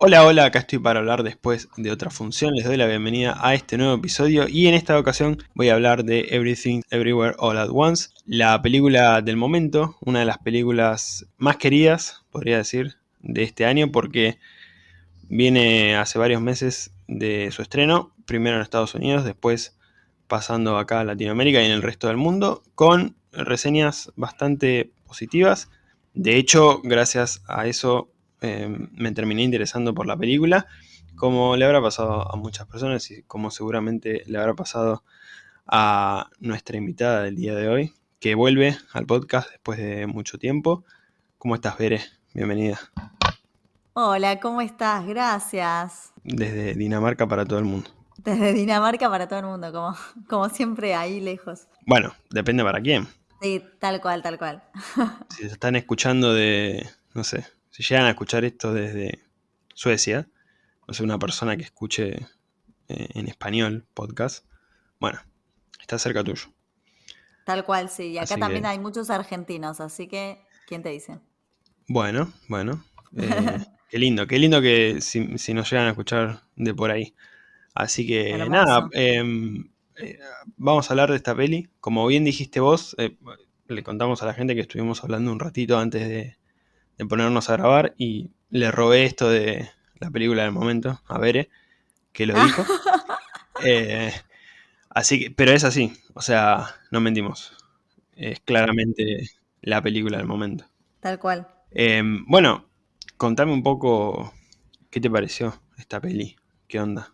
Hola, hola, acá estoy para hablar después de otra función. Les doy la bienvenida a este nuevo episodio y en esta ocasión voy a hablar de Everything Everywhere All at Once, la película del momento, una de las películas más queridas, podría decir, de este año porque viene hace varios meses de su estreno, primero en Estados Unidos, después pasando acá a Latinoamérica y en el resto del mundo, con reseñas bastante positivas. De hecho, gracias a eso Em, me terminé interesando por la película, como le habrá pasado a muchas personas y como seguramente le habrá pasado a nuestra invitada del día de hoy, que vuelve al podcast después de mucho tiempo. ¿Cómo estás, Bere? Bienvenida. Hola, ¿cómo estás? Gracias. Desde Dinamarca para todo el mundo. Desde Dinamarca para todo el mundo, como, como siempre ahí lejos. Bueno, depende para quién. Sí, tal cual, tal cual. Si se están escuchando de, no sé, si llegan a escuchar esto desde Suecia, o sea, una persona que escuche eh, en español podcast, bueno, está cerca tuyo. Tal cual, sí. Y acá también hay muchos argentinos, así que, ¿quién te dice? Bueno, bueno. Eh, qué lindo, qué lindo que si, nos llegan a escuchar de por ahí. Así que nada, em, eh, vamos a hablar de esta peli. Como bien dijiste vos, le contamos a la gente que estuvimos hablando un ratito antes de, de ponernos a grabar y le robé esto de la película del momento a Bere, que lo dijo. Eh, así que, pero es así, o sea, no mentimos. Es claramente la película del momento. Tal cual. Em, bueno, contame un poco qué te pareció esta peli. ¿Qué onda?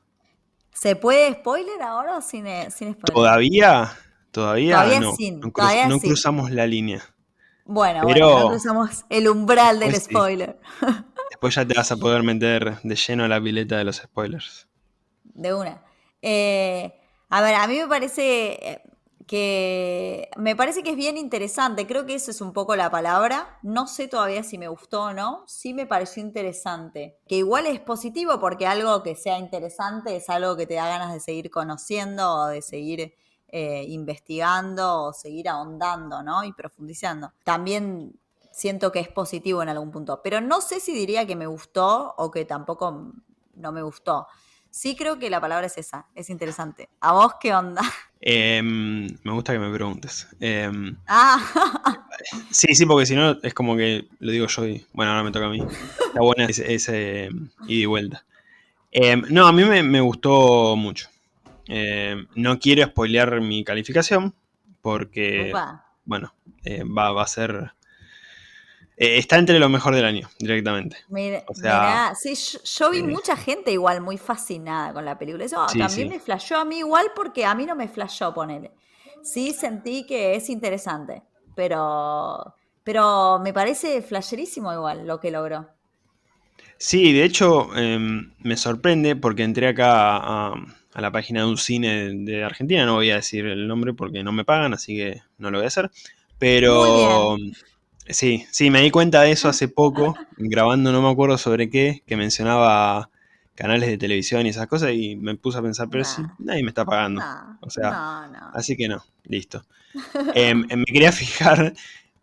¿Se puede spoiler ahora o sin, sin spoiler? Todavía, todavía, no, no cruzamos la línea. Bueno, bueno, no cruzamos el umbral del spoiler. Después ya te vas a poder meter de lleno a la pileta de los spoilers. De una. Eh, a ver, a mí me parece eh, que me parece que es bien interesante. Creo que eso es un poco la palabra. No sé todavía si me gustó o no. Sí me pareció interesante. Que igual es positivo porque algo que sea interesante es algo que te da ganas de seguir conociendo o de seguir eh, investigando o seguir ahondando, ¿no? Y profundizando. También siento que es positivo en algún punto, pero no sé si diría que me gustó o que tampoco no me gustó. Sí creo que la palabra es esa, es interesante. ¿A vos qué onda? Em, me gusta que me preguntes. Em, ah. Sí, sí, porque si no es como que lo digo yo y bueno, ahora me toca a mí. Está buena ese, ese ida y vuelta. Em, no, a mí me gustó mucho. Eh, no quiero spoilear mi calificación porque, bueno, eh, va, a ser... Eh, está entre lo mejor del año, directamente. o sea, sí, yo, vi mucha gente igual muy fascinada con la película. Eso también me flashó a mí igual porque a mí no me flashó ponerle. Sí sentí que es interesante, pero, pero me parece flasherísimo igual lo que logró. Sí, de hecho em, me sorprende porque entré acá a, a la página de un cine de Argentina. No voy a decir el nombre porque no me pagan, así que no lo voy a hacer. Pero sí, sí, me di cuenta de eso hace poco, grabando no me acuerdo sobre qué, que mencionaba canales de televisión y esas cosas y me puse a pensar, pero sí, nadie me está pagando. o sea, así que no, listo. Em, em, me quería fijar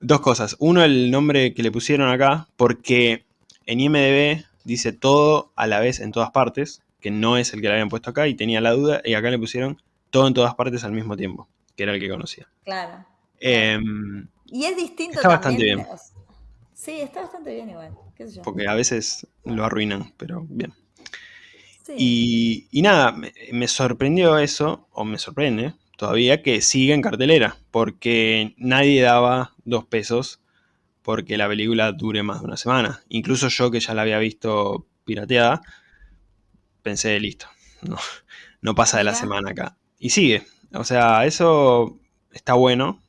dos cosas. Uno, el nombre que le pusieron acá, porque en IMDB dice todo a la vez en todas partes que no es el que le habían puesto acá y tenía la duda y acá le pusieron todo en todas partes al mismo tiempo, que era el que conocía. Claro. Em, y es distinto. Está bastante bien. Sí, está bastante bien igual. Porque a veces lo arruinan, pero bien. Y, nada, me, sorprendió eso, o me sorprende todavía, que siga en cartelera, porque nadie daba dos pesos porque la película dure más de una semana. Incluso yo que ya la había visto pirateada, pensé, listo, no, no pasa de la semana acá. Y sigue, o sea, eso está bueno,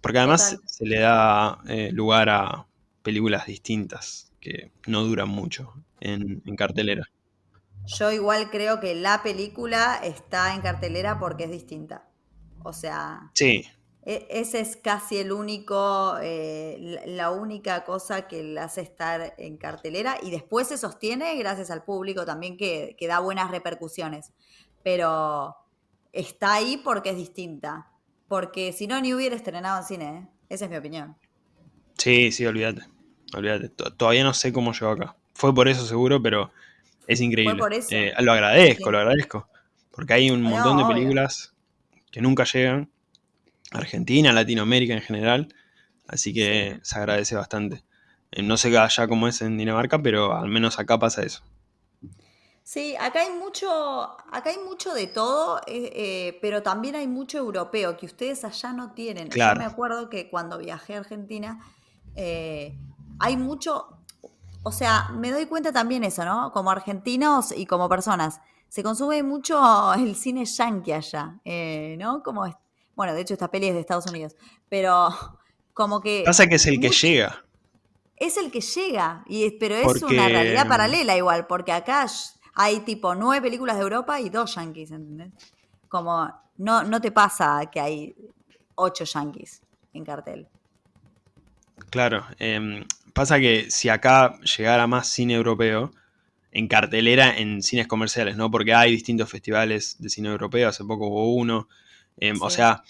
porque además se le da eh, lugar a películas distintas que no duran mucho en, cartelera. Yo igual creo que la película está en cartelera porque es distinta. O sea. Sí. E, ese es casi el único, eh, la única cosa que la hace estar en cartelera y después se sostiene gracias al público también que, da buenas repercusiones. Pero está ahí porque es distinta. Porque si no, ni hubiera estrenado en cine. ¿eh? Esa es mi opinión. Sí, sí, olvídate. Olvídate. Todavía no sé cómo llegó acá. Fue por eso seguro, pero Es increíble. por eso. Eh, lo agradezco, Sí. lo agradezco. Porque hay un No, montón de obvio. películas que nunca llegan. Argentina, Latinoamérica en general. Así que se agradece bastante. Eh, no sé allá cómo es en Dinamarca, pero al menos acá pasa eso. Sí, acá hay mucho, acá hay mucho de todo, eh, eh, pero también hay mucho europeo que ustedes allá no tienen. Claro. Yo me acuerdo que cuando viajé a Argentina, eh, hay mucho, o sea, me doy cuenta también eso, ¿no? Como argentinos y como personas, se consume mucho el cine yankee allá, eh, ¿no? Como, es- bueno, de hecho esta peli es de Estados Unidos, pero como que... Pasa que es el que llega. es el que llega, y, pero es Porque- una realidad paralela igual, porque acá hay tipo nueve películas de Europa y dos yankees, ¿entendés? Como no, no te pasa que hay ocho yankees en cartel. Claro. em, pasa que si acá llegara más cine europeo, en cartelera, en cines comerciales, ¿no? Porque hay distintos festivales de cine europeo, hace poco hubo uno. Em, O sea,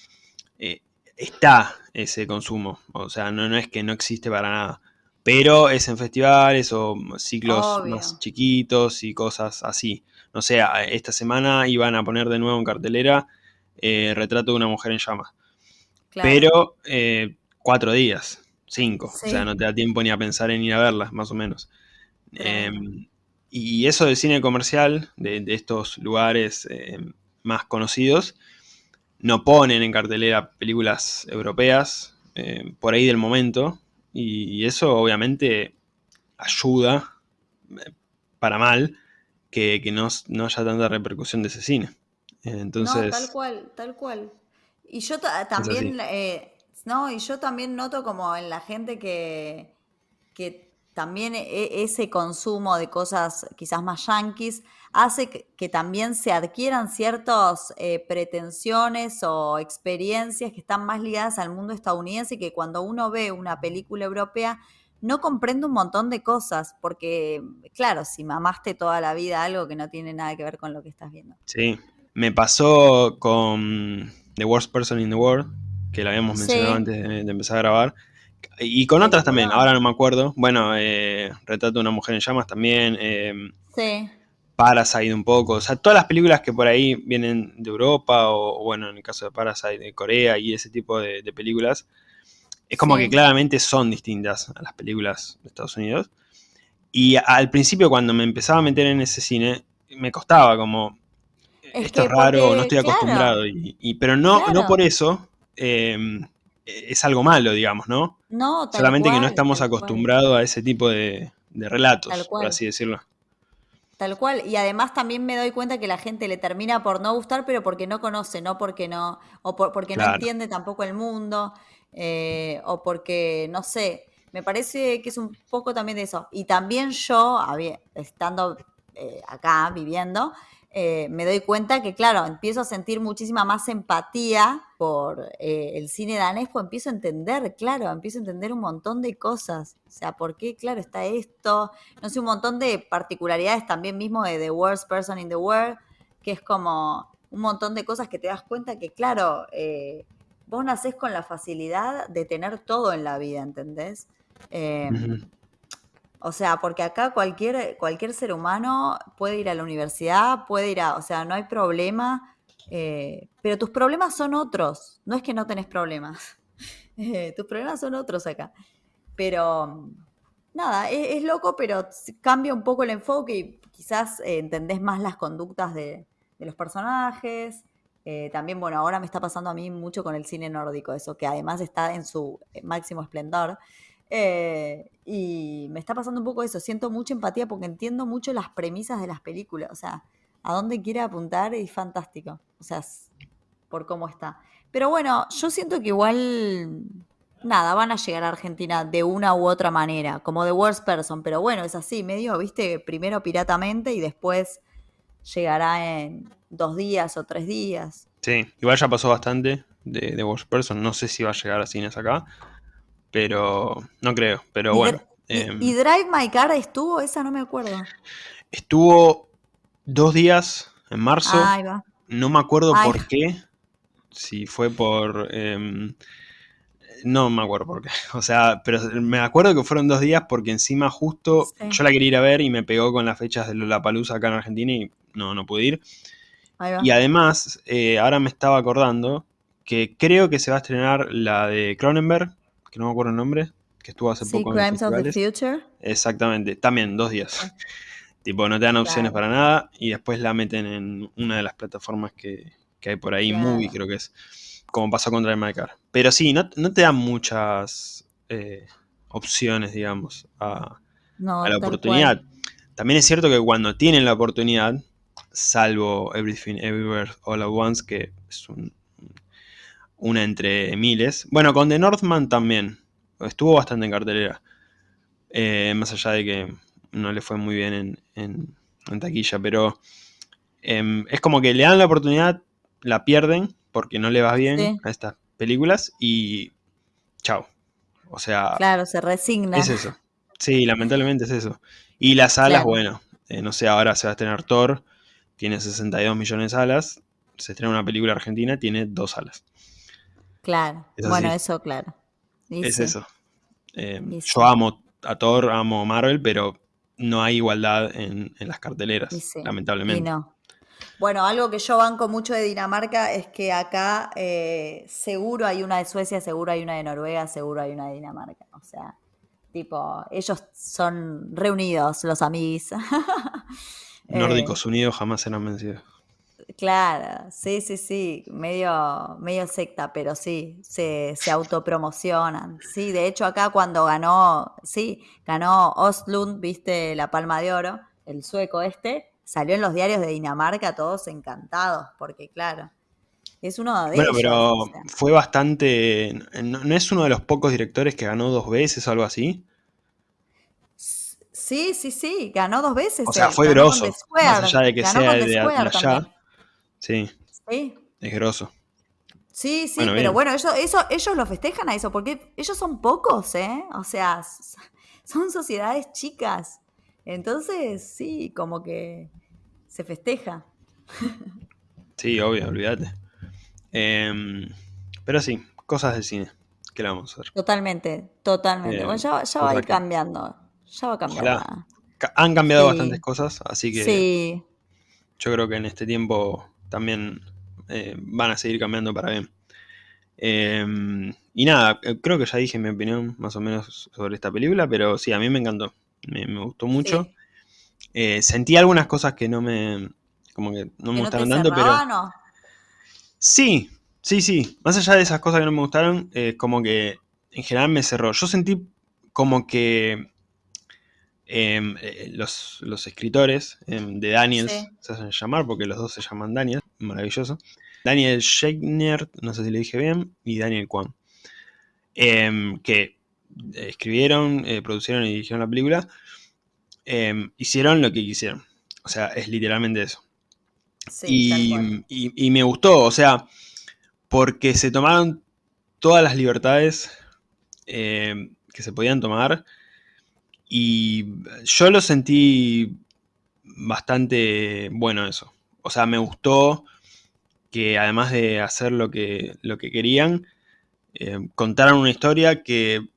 eh, está ese consumo. O sea, no, no es que no existe para nada. Pero es en festivales o ciclos Obvio. más chiquitos y cosas así. No sé, esta semana iban a poner de nuevo en cartelera eh, Retrato de una mujer en llamas. Claro. Pero eh, cuatro días, cinco. Sí. O sea, no te da tiempo ni a pensar en ir a verlas, más o menos. Eh, y eso del cine comercial, de, de estos lugares más conocidos, no ponen en cartelera películas europeas eh, por ahí del momento. Y, eso obviamente ayuda, eh, para mal, que, que no, no haya tanta repercusión de ese cine. Eh, entonces, No, tal cual, tal cual. Y yo ta- también, eh, no, y yo también noto como en la gente que, que también e- ese consumo de cosas quizás más yanquis hace que, también se adquieran ciertas eh, pretensiones o experiencias que están más ligadas al mundo estadounidense y que cuando uno ve una película europea no comprende un montón de cosas, porque claro, si mamaste toda la vida algo que no tiene nada que ver con lo que estás viendo. Sí, me pasó con The Worst Person in the World, que lo habíamos Sí. mencionado antes de, de empezar a grabar. Y con Sí, otras también, ahora no me acuerdo. Bueno, eh, Retrato de una mujer en llamas también. eh, Sí, Parasite un poco. O sea, todas las películas que por ahí vienen de Europa, o, bueno, en el caso de Parasite, de Corea y ese tipo de, de películas, es como Sí. que claramente son distintas a las películas de Estados Unidos. Y al principio, cuando me empezaba a meter en ese cine, me costaba como. Es Esto es raro, porque, no estoy claro. acostumbrado. Y, y- pero no, no por eso eh, es algo malo, digamos, ¿no? no, tal Solamente que no estamos acostumbrados a ese tipo de, de relatos, por así decirlo. Tal cual. Y además también me doy cuenta que la gente le termina por no gustar, pero porque no conoce, no porque no, o por- porque no entiende tampoco el mundo, eh, o porque, no sé, me parece que es un poco también de eso. Y también yo, estando eh, acá, viviendo, eh, me doy cuenta que, claro, empiezo a sentir muchísima más empatía por eh, el cine danés, pues empiezo a entender, claro, empiezo a entender un montón de cosas. O sea, ¿por qué, claro, está esto? no sé, un montón de particularidades también mismo de The Worst Person in the World, que es como un montón de cosas que te das cuenta que, claro, vos nacés con la facilidad de tener todo en la vida, ¿entendés? Ujú. O sea, porque acá cualquier, cualquier ser humano puede ir a la universidad, puede ir a, o sea, no hay problema, eh, pero tus problemas son otros, no es que no tenés problemas, Eh, tus problemas son otros acá. Pero nada, es, es loco, pero cambia un poco el enfoque y quizás eh, entendés más las conductas de, de los personajes. Eh, también, bueno, ahora me está pasando a mí mucho con el cine nórdico, eso que además está en su máximo esplendor. Eh, y me está pasando un poco eso, siento mucha empatía porque entiendo mucho las premisas de las películas, o sea, a dónde quiere apuntar es fantástico, o sea, por cómo está. Pero bueno, yo siento que igual, nada, van a llegar a Argentina de una u otra manera, como The Worst Person, pero bueno, es así, medio, viste, primero piratamente y después llegará en dos días o tres días. Sí, igual ya pasó bastante de Worst Person. No sé si va a llegar a cines acá, pero no creo. Pero bueno, y- em, y Drive My Car estuvo, esa no me acuerdo. estuvo dos días en marzo. Ahí va. No me acuerdo Ay. por qué. Si fue por. em, no me acuerdo por qué. O sea, pero me acuerdo que fueron dos días porque encima justo Sí. yo la quería ir a ver y me pegó con las fechas de la Palusa acá en Argentina y no, no pude ir. Ahí va. Y además, eh, ahora me estaba acordando que creo que se va a estrenar la de Cronenberg, que no me acuerdo el nombre, que estuvo hace Sí, poco en Crimes of the. Future. Exactamente, también dos días. tipo, no te dan opciones Claro. para nada y después la meten en una de las plataformas que, que hay por ahí, Claro. Movie creo que es, como pasó con Drive My Car. Pero sí, no, no te dan muchas eh, opciones, digamos, a, No, a la oportunidad. cual. También es cierto que cuando tienen la oportunidad, salvo Everything Everywhere All at Once, que es un- una entre miles. Bueno, con The Northman también. Estuvo bastante en cartelera. Eh, más allá de que no le fue muy bien en, en- en taquilla. Pero em, es como que le dan la oportunidad, la pierden, porque no le va bien Sí. a estas películas y chao. O sea, Claro, se resigna. es eso. Sí, lamentablemente es eso. Y las alas, Claro. bueno, eh, no sé, ahora se va a estrenar Thor, tiene 62 millones de alas. Se estrena una película argentina, tiene dos alas. Claro. Es Bueno, eso, claro. Y es sí. eso. Eh, yo sí. amo a Thor, amo Marvel, pero no hay igualdad en, en las carteleras, y lamentablemente. no. Bueno, algo que yo banco mucho de Dinamarca es que acá eh, seguro hay una de Suecia, seguro hay una de Noruega, seguro hay una de Dinamarca. O sea, tipo, ellos son reunidos, los amigos. Nórdicos Unidos jamás serán vencidos. Claro, sí, sí, sí, medio, medio secta, pero sí, se, se autopromocionan. Sí, de hecho acá cuando ganó, sí, ganó Ostlund, viste, la Palma de Oro, el sueco este, salió en los diarios de Dinamarca todos encantados, porque claro, es uno de Bueno, ellos. pero o sea, fue bastante. ¿No, no es uno de los pocos directores que ganó dos veces o algo así? sí, sí, sí, ganó dos veces. O sea, él, fue grosso. Más allá de que ganó sea de, de allá. Sí, Sí, es grosso. Sí, sí, Bueno, pero bien. bueno, eso, eso, ellos lo festejan a eso, porque ellos son pocos, ¿eh? O sea, son sociedades chicas. Entonces, sí, como que se festeja. Sí, obvio, olvídate. Em, pero sí, cosas del cine. ¿Qué le vamos a hacer? Totalmente, totalmente. Eh, Bueno, ya, va- ya va a ir que- cambiando. Ya va a cambiar. Ojalá. la- Han cambiado Sí. bastantes cosas, así que Sí, yo creo que en este tiempo también eh, van a seguir cambiando para bien. Em, y nada, eh, creo que ya dije mi opinión más o menos sobre esta película, pero sí, a mí me encantó. Me, me gustó mucho. sí. Eh, sentí algunas cosas que no me. como que no me ¿Que no gustaron tanto, pero. cerraban o? Sí, sí, sí. Más allá de esas cosas que no me gustaron, como que en general me cerró. Yo sentí como que eh, los, los escritores em, de Daniels Sí. se hacen llamar, porque los dos se llaman Daniel, maravilloso. Daniel Schechner, no sé si le dije bien, y Daniel Kwan. Em, que escribieron, eh, producieron y dirigieron la película. em, hicieron lo que quisieron. O sea, es literalmente eso Sí, y, y- y me gustó, o sea, porque se tomaron todas las libertades eh, que se podían tomar y yo lo sentí bastante bueno eso. O sea, me gustó que además de hacer lo que, lo que querían, eh, contaron una historia que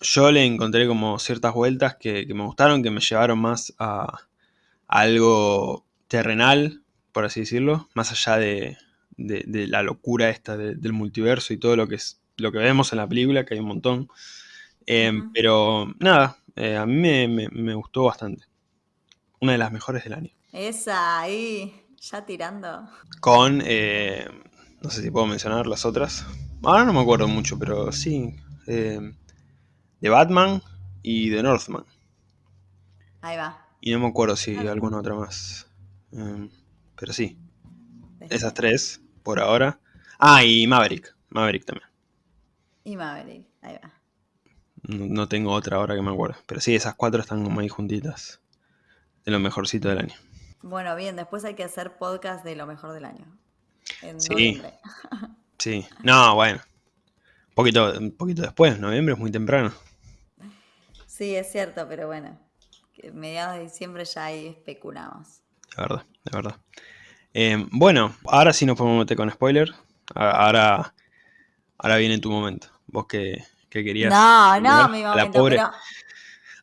yo le encontré como ciertas vueltas que, que me gustaron, que me llevaron más a, a algo terrenal, por así decirlo, más allá de, de- de la locura esta de- del multiverso y todo lo que es lo que vemos en la película, que hay un montón. Eh. Pero nada, eh, a mí me, me- me gustó bastante. Una de las mejores del año. Esa ahí, ya tirando. Con, eh, no sé si puedo mencionar las otras. Ahora no me acuerdo mucho, pero sí. eh, de Batman y de Northman. Ahí va. Y no me acuerdo si Ah. alguna otra más. Eh, pero sí, esas tres por ahora. Ah, y Maverick. Maverick también. Y Maverick, ahí va. No, no tengo otra ahora que me acuerdo. Pero sí, esas cuatro están como ahí juntitas. De lo mejorcito del año. Bueno, bien, después hay que hacer podcast de lo mejor del año. En Sí. noviembre. Sí. No, bueno. Un poquito, un poquito después, noviembre es muy temprano. Sí, es cierto, pero bueno. mediados de diciembre ya ahí especulamos. De verdad, de verdad. Eh, bueno, ahora sí nos podemos meter con spoiler. Ahora, ahora viene tu momento. Vos que, que querías. No, no, mi a la momento, pobre- pero.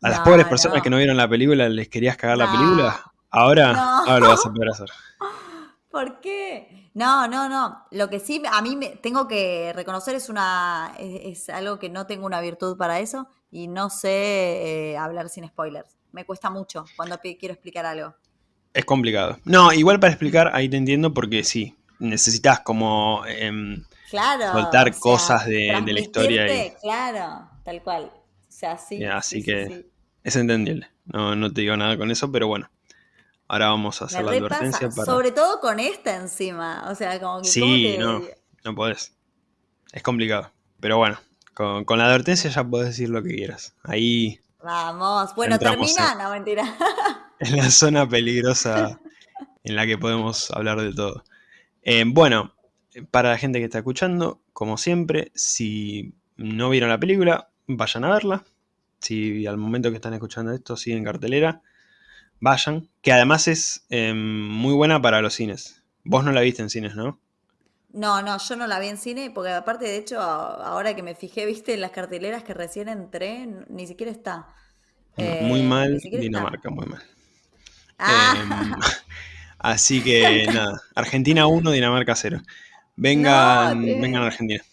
A las No, pobres personas no. que no vieron la película les querías cagar la película. Ahora, ahora lo vas a poder hacer. ¿Por qué? No, no, no. Lo que sí a mí me tengo que reconocer es una es, es algo que no tengo una virtud para eso y no sé eh, hablar sin spoilers. Me cuesta mucho cuando quiero explicar algo. Es complicado. No, igual para explicar, ahí te entiendo porque sí, necesitas como em, Claro. Soltar o sea, cosas de- de la historia transmitirte, Claro, tal cual. O sea, sí. Así sí, sí, que- sí. Es entendible. No, no te digo nada con eso, pero bueno. Ahora vamos a hacer la advertencia para. sobre todo con esta encima. O sea, como que ¿cómo Sí, te- no, no podés. Es complicado. Pero bueno, con, con la advertencia ya podés decir lo que quieras. Ahí, Vamos. Bueno, termina. No, mentira. en la zona peligrosa en la que podemos hablar de todo. Eh, bueno, para la gente que está escuchando, como siempre, si no vieron la película, vayan a verla. Si al momento que están escuchando esto sigue en cartelera, vayan. Que además es eh, muy buena para los cines. Vos no la viste en cines, ¿no? No, no, yo no la vi en cine porque aparte, de hecho, ahora que me fijé, viste, en las carteleras que recién entré, ni siquiera está. muy Eh, mal, siquiera está. Dinamarca, muy mal. Ah, Em, así que nada, Argentina 1, Dinamarca 0. Vengan, No, vengan a te- Argentina.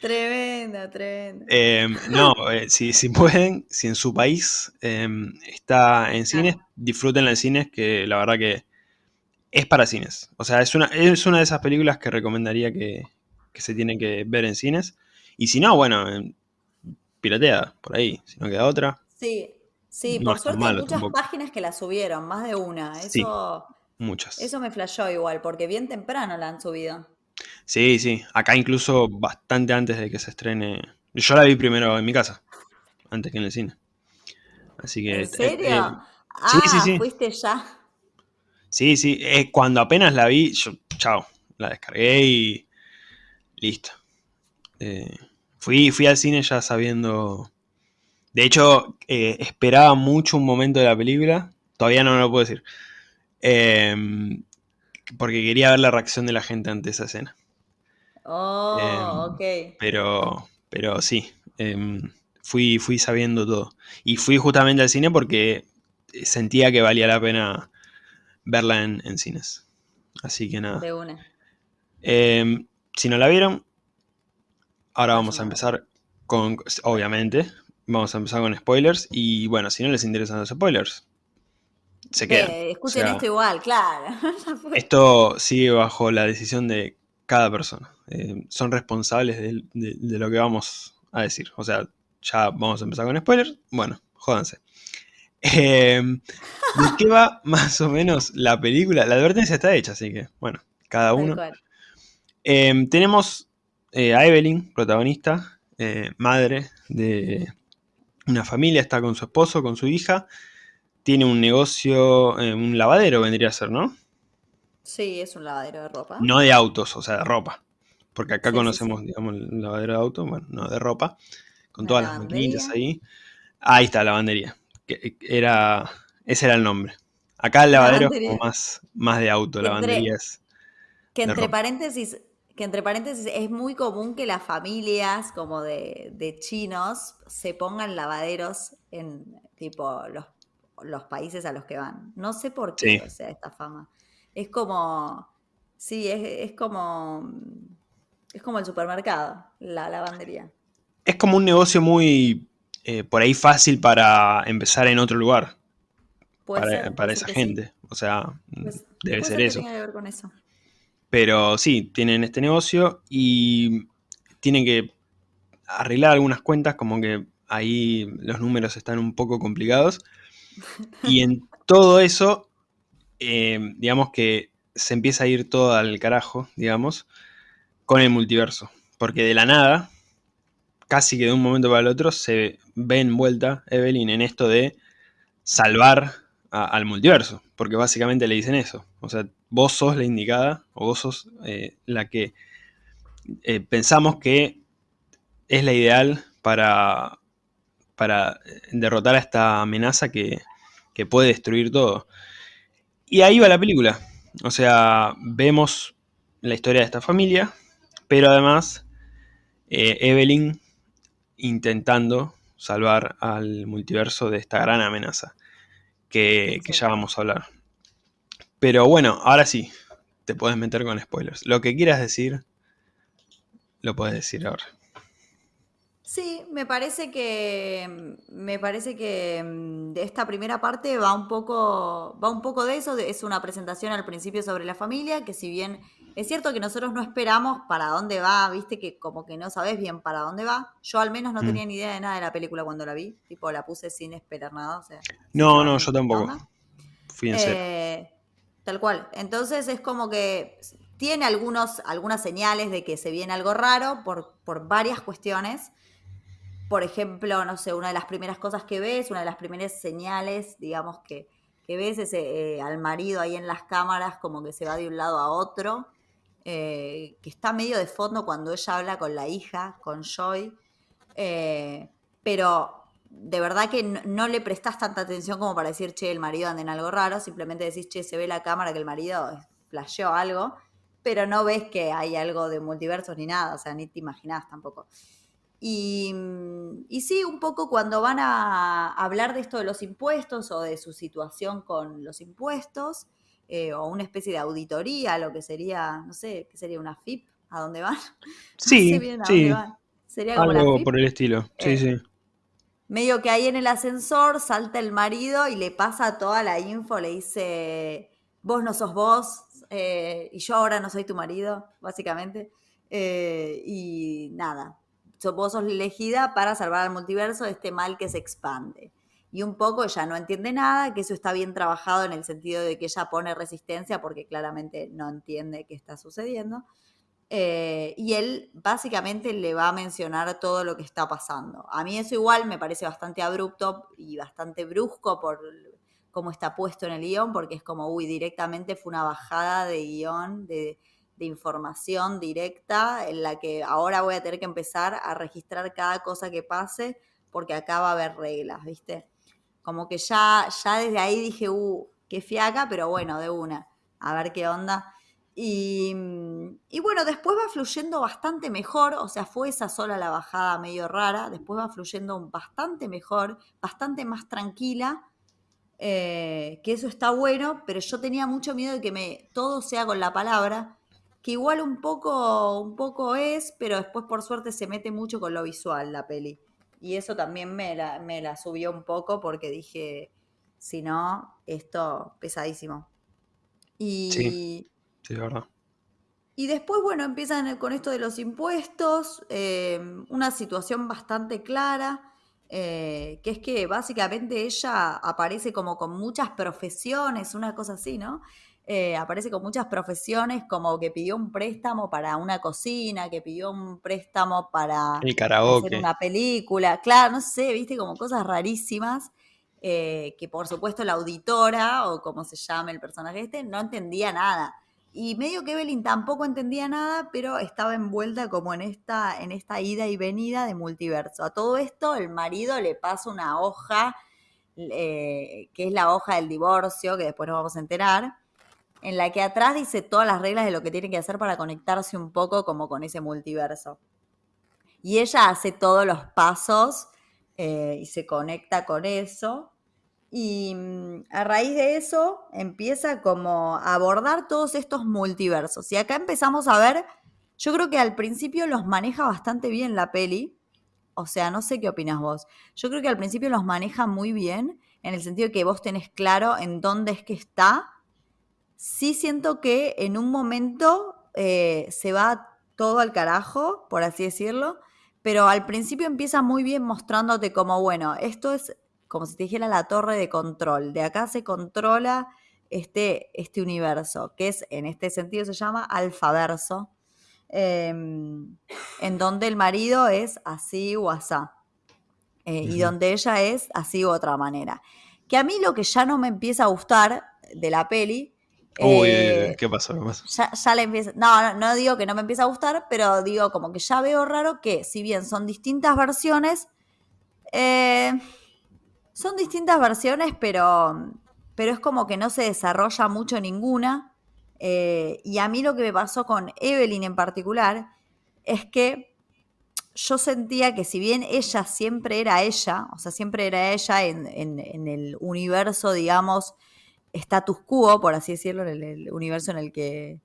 tremenda, tremenda. Em, no, eh, si, si pueden, si en su país em, está en cines, disfrútenla en cines, que la verdad que es para cines. O sea, es una, es una de esas películas que recomendaría que, que se tienen que ver en cines. Y si no, bueno, em, pirateada, por ahí, si no queda otra. Sí, sí, No por suerte hay muchas tampoco. páginas que la subieron, más de una. Sí. Eso, Muchas. eso me flashó igual, porque bien temprano la han subido. Sí, sí. Acá incluso bastante antes de que se estrene. Yo la vi primero en mi casa, antes que en el cine. Así que. ¿En serio? eh, ah, sí, sí, sí. fuiste ya. sí, sí. eh, cuando apenas la vi, yo, chao, la descargué y listo. Eh, fui, fui al cine ya sabiendo. De hecho, esperaba mucho un momento de la película. Todavía no lo puedo decir. Em, porque quería ver la reacción de la gente ante esa escena. Oh, Em, ok. Pero, pero sí, em, fui, fui sabiendo todo. Y fui justamente al cine porque sentía que valía la pena verla en, en cines. Así que nada. De una. Em, si no la vieron, ahora vamos a empezar con, obviamente, vamos a empezar con spoilers. Y bueno, si no les interesan los spoilers, se quedan. Eh, O escuchen sea, esto igual, claro. Esto sigue bajo la decisión de cada persona. Eh, son responsables de, de- de lo que vamos a decir. O sea, ya vamos a empezar con spoilers. Bueno, jódanse. Eh, ¿De qué va más o menos la película? La advertencia está hecha, así que, bueno, cada uno. Eh, tenemos eh, a Evelyn, protagonista, eh, madre de una familia, está con su esposo, con su hija. Tiene un negocio, un lavadero vendría a ser, ¿no? Sí, es un lavadero de ropa. No de autos, o sea, de ropa. Porque acá Sí, sí, conocemos, digamos, el lavadero de autos, bueno, no, de ropa. Con todas las maquinitas ahí. Ahí está, lavandería. Que era, ese era el nombre. Acá el lavadero es como más, más de auto, Entre- lavandería es... Que entre paréntesis, que entre paréntesis es muy común que las familias como de, de chinos se pongan lavaderos en tipo los, los países a los que van. No sé por qué, Sí. o sea, esta fama. Es como, sí, es, es como, es como el supermercado, la lavandería. Es como un negocio muy, eh, por ahí fácil para empezar en otro lugar, Puede para, ser, para esa sí. gente. O sea, Pues, debe ser que eso. tenga que ver con eso. Pero sí, tienen este negocio y tienen que arreglar algunas cuentas, como que ahí los números están un poco complicados. Y en todo eso, eh, digamos que se empieza a ir todo al carajo, digamos, con el multiverso. Porque de la nada, casi que de un momento para el otro, se ve envuelta Evelyn en esto de salvar al multiverso. Porque básicamente le dicen eso. O sea, vos sos la indicada, o vos sos eh, la que eh, pensamos que es la ideal para, para derrotar a esta amenaza que, que puede destruir todo. Y ahí va la película. O sea, vemos la historia de esta familia, pero además eh, Evelyn intentando salvar al multiverso de esta gran amenaza que, que ya vamos a hablar. Pero bueno, ahora sí, te puedes meter con spoilers. Lo que quieras decir, lo puedes decir ahora. Sí, me parece que me parece que mm, de esta primera parte va un poco va un poco de eso, es una presentación al principio sobre la familia, que si bien es cierto que nosotros no esperamos para dónde va, viste que como que no sabes bien para dónde va. Yo al menos no Mm. tenía ni idea de nada de la película cuando la vi, tipo la puse sin esperar nada, o sea, sin No, no, yo tampoco. onda. Serio. Eh, tal cual. Entonces es como que tiene algunos, algunas señales de que se viene algo raro por, por varias cuestiones. Por ejemplo, no sé, una de las primeras cosas que ves, una de las primeras señales, digamos, que, que ves es eh, al marido ahí en las cámaras como que se va de un lado a otro, eh, que está medio de fondo cuando ella habla con la hija, con Joy. Eh, pero de verdad que no, le prestás tanta atención como para decir, che, el marido anda en algo raro, simplemente decís, che, se ve la cámara que el marido flasheó algo, pero no ves que hay algo de multiversos ni nada, o sea, ni te imaginás tampoco. Y, mm, y sí, un poco cuando van a hablar de esto de los impuestos o de su situación con los impuestos, eh, o una especie de auditoría, lo que sería, no sé, ¿qué sería una FIP? ¿A dónde van? No sé Sí, bien a sí, dónde van. Sería como la algo FIP. por el estilo. Sí, Eh, sí. Medio que ahí en el ascensor salta el marido y le pasa toda la info, le dice, vos no sos vos eh, y yo ahora no soy tu marido, básicamente. Y nada, vos sos la elegida para salvar al multiverso de este mal que se expande. Y un poco ella no entiende nada, que eso está bien trabajado en el sentido de que ella pone resistencia porque claramente no entiende qué está sucediendo. Eh, y él básicamente le va a mencionar todo lo que está pasando. A mí eso igual me parece bastante abrupto y bastante brusco por cómo está puesto en el guion, porque es como, uy, directamente fue una bajada de guion, de, de información directa, en la que ahora voy a tener que empezar a registrar cada cosa que pase, porque acá va a haber reglas, ¿viste? Como que ya, ya desde ahí dije, uh, qué fiaca, pero bueno, de una, a ver qué onda. Y, y bueno, después va fluyendo bastante mejor, o sea, fue esa sola la bajada medio rara, después va fluyendo bastante mejor, bastante más tranquila, eh, que eso está bueno, pero yo tenía mucho miedo de que me, todo sea con la palabra, que igual un poco, un poco es, pero después por suerte se mete mucho con lo visual la peli. Y eso también me la, me la subió un poco porque dije, si no, esto pesadísimo. Sí, Y, sí, de verdad. y después, bueno, empiezan con esto de los impuestos, eh, una situación bastante clara, eh, que es que básicamente ella aparece como con muchas profesiones, una cosa así, ¿no? Eh, aparece con muchas profesiones, como que pidió un préstamo para una cocina, que pidió un préstamo para El hacer karaoke. una película, claro, no sé, viste, como cosas rarísimas, eh, que por supuesto la auditora, o como se llame el personaje este, no entendía nada. Y medio que Evelyn tampoco entendía nada, pero estaba envuelta como en esta, en esta ida y venida de multiverso. A todo esto, el marido le pasa una hoja, eh, que es la hoja del divorcio, que después nos vamos a enterar, en la que atrás dice todas las reglas de lo que tiene que hacer para conectarse un poco como con ese multiverso. Y ella hace todos los pasos eh, y se conecta con eso. Y mm, a raíz de eso empieza como a abordar todos estos multiversos. Y acá empezamos a ver, yo creo que al principio los maneja bastante bien la peli. O sea, no sé qué opinas vos. Yo creo que al principio los maneja muy bien, en el sentido que vos tenés claro en dónde es que está. Sí siento que en un momento eh, se va todo al carajo, por así decirlo, pero al principio empieza muy bien mostrándote como, bueno, esto es como si te dijera la torre de control. De acá se controla este, este universo, que es, en este sentido se llama alfaverso, eh, en donde el marido es así o asá, eh, y donde ella es así u otra manera. Que a mí lo que ya no me empieza a gustar de la peli, Uy, eh, ¿qué pasó? ¿Qué pasó? ya, ya le empieza. No, no, no digo que no me empieza a gustar, pero digo como que ya veo raro que, si bien son distintas versiones, eh, son distintas versiones, pero, pero es como que no se desarrolla mucho ninguna. eh, y a mí lo que me pasó con Evelyn en particular es que yo sentía que si bien ella siempre era ella, o sea, siempre era ella en, el universo, digamos, status quo, por así decirlo, en el, universo en el que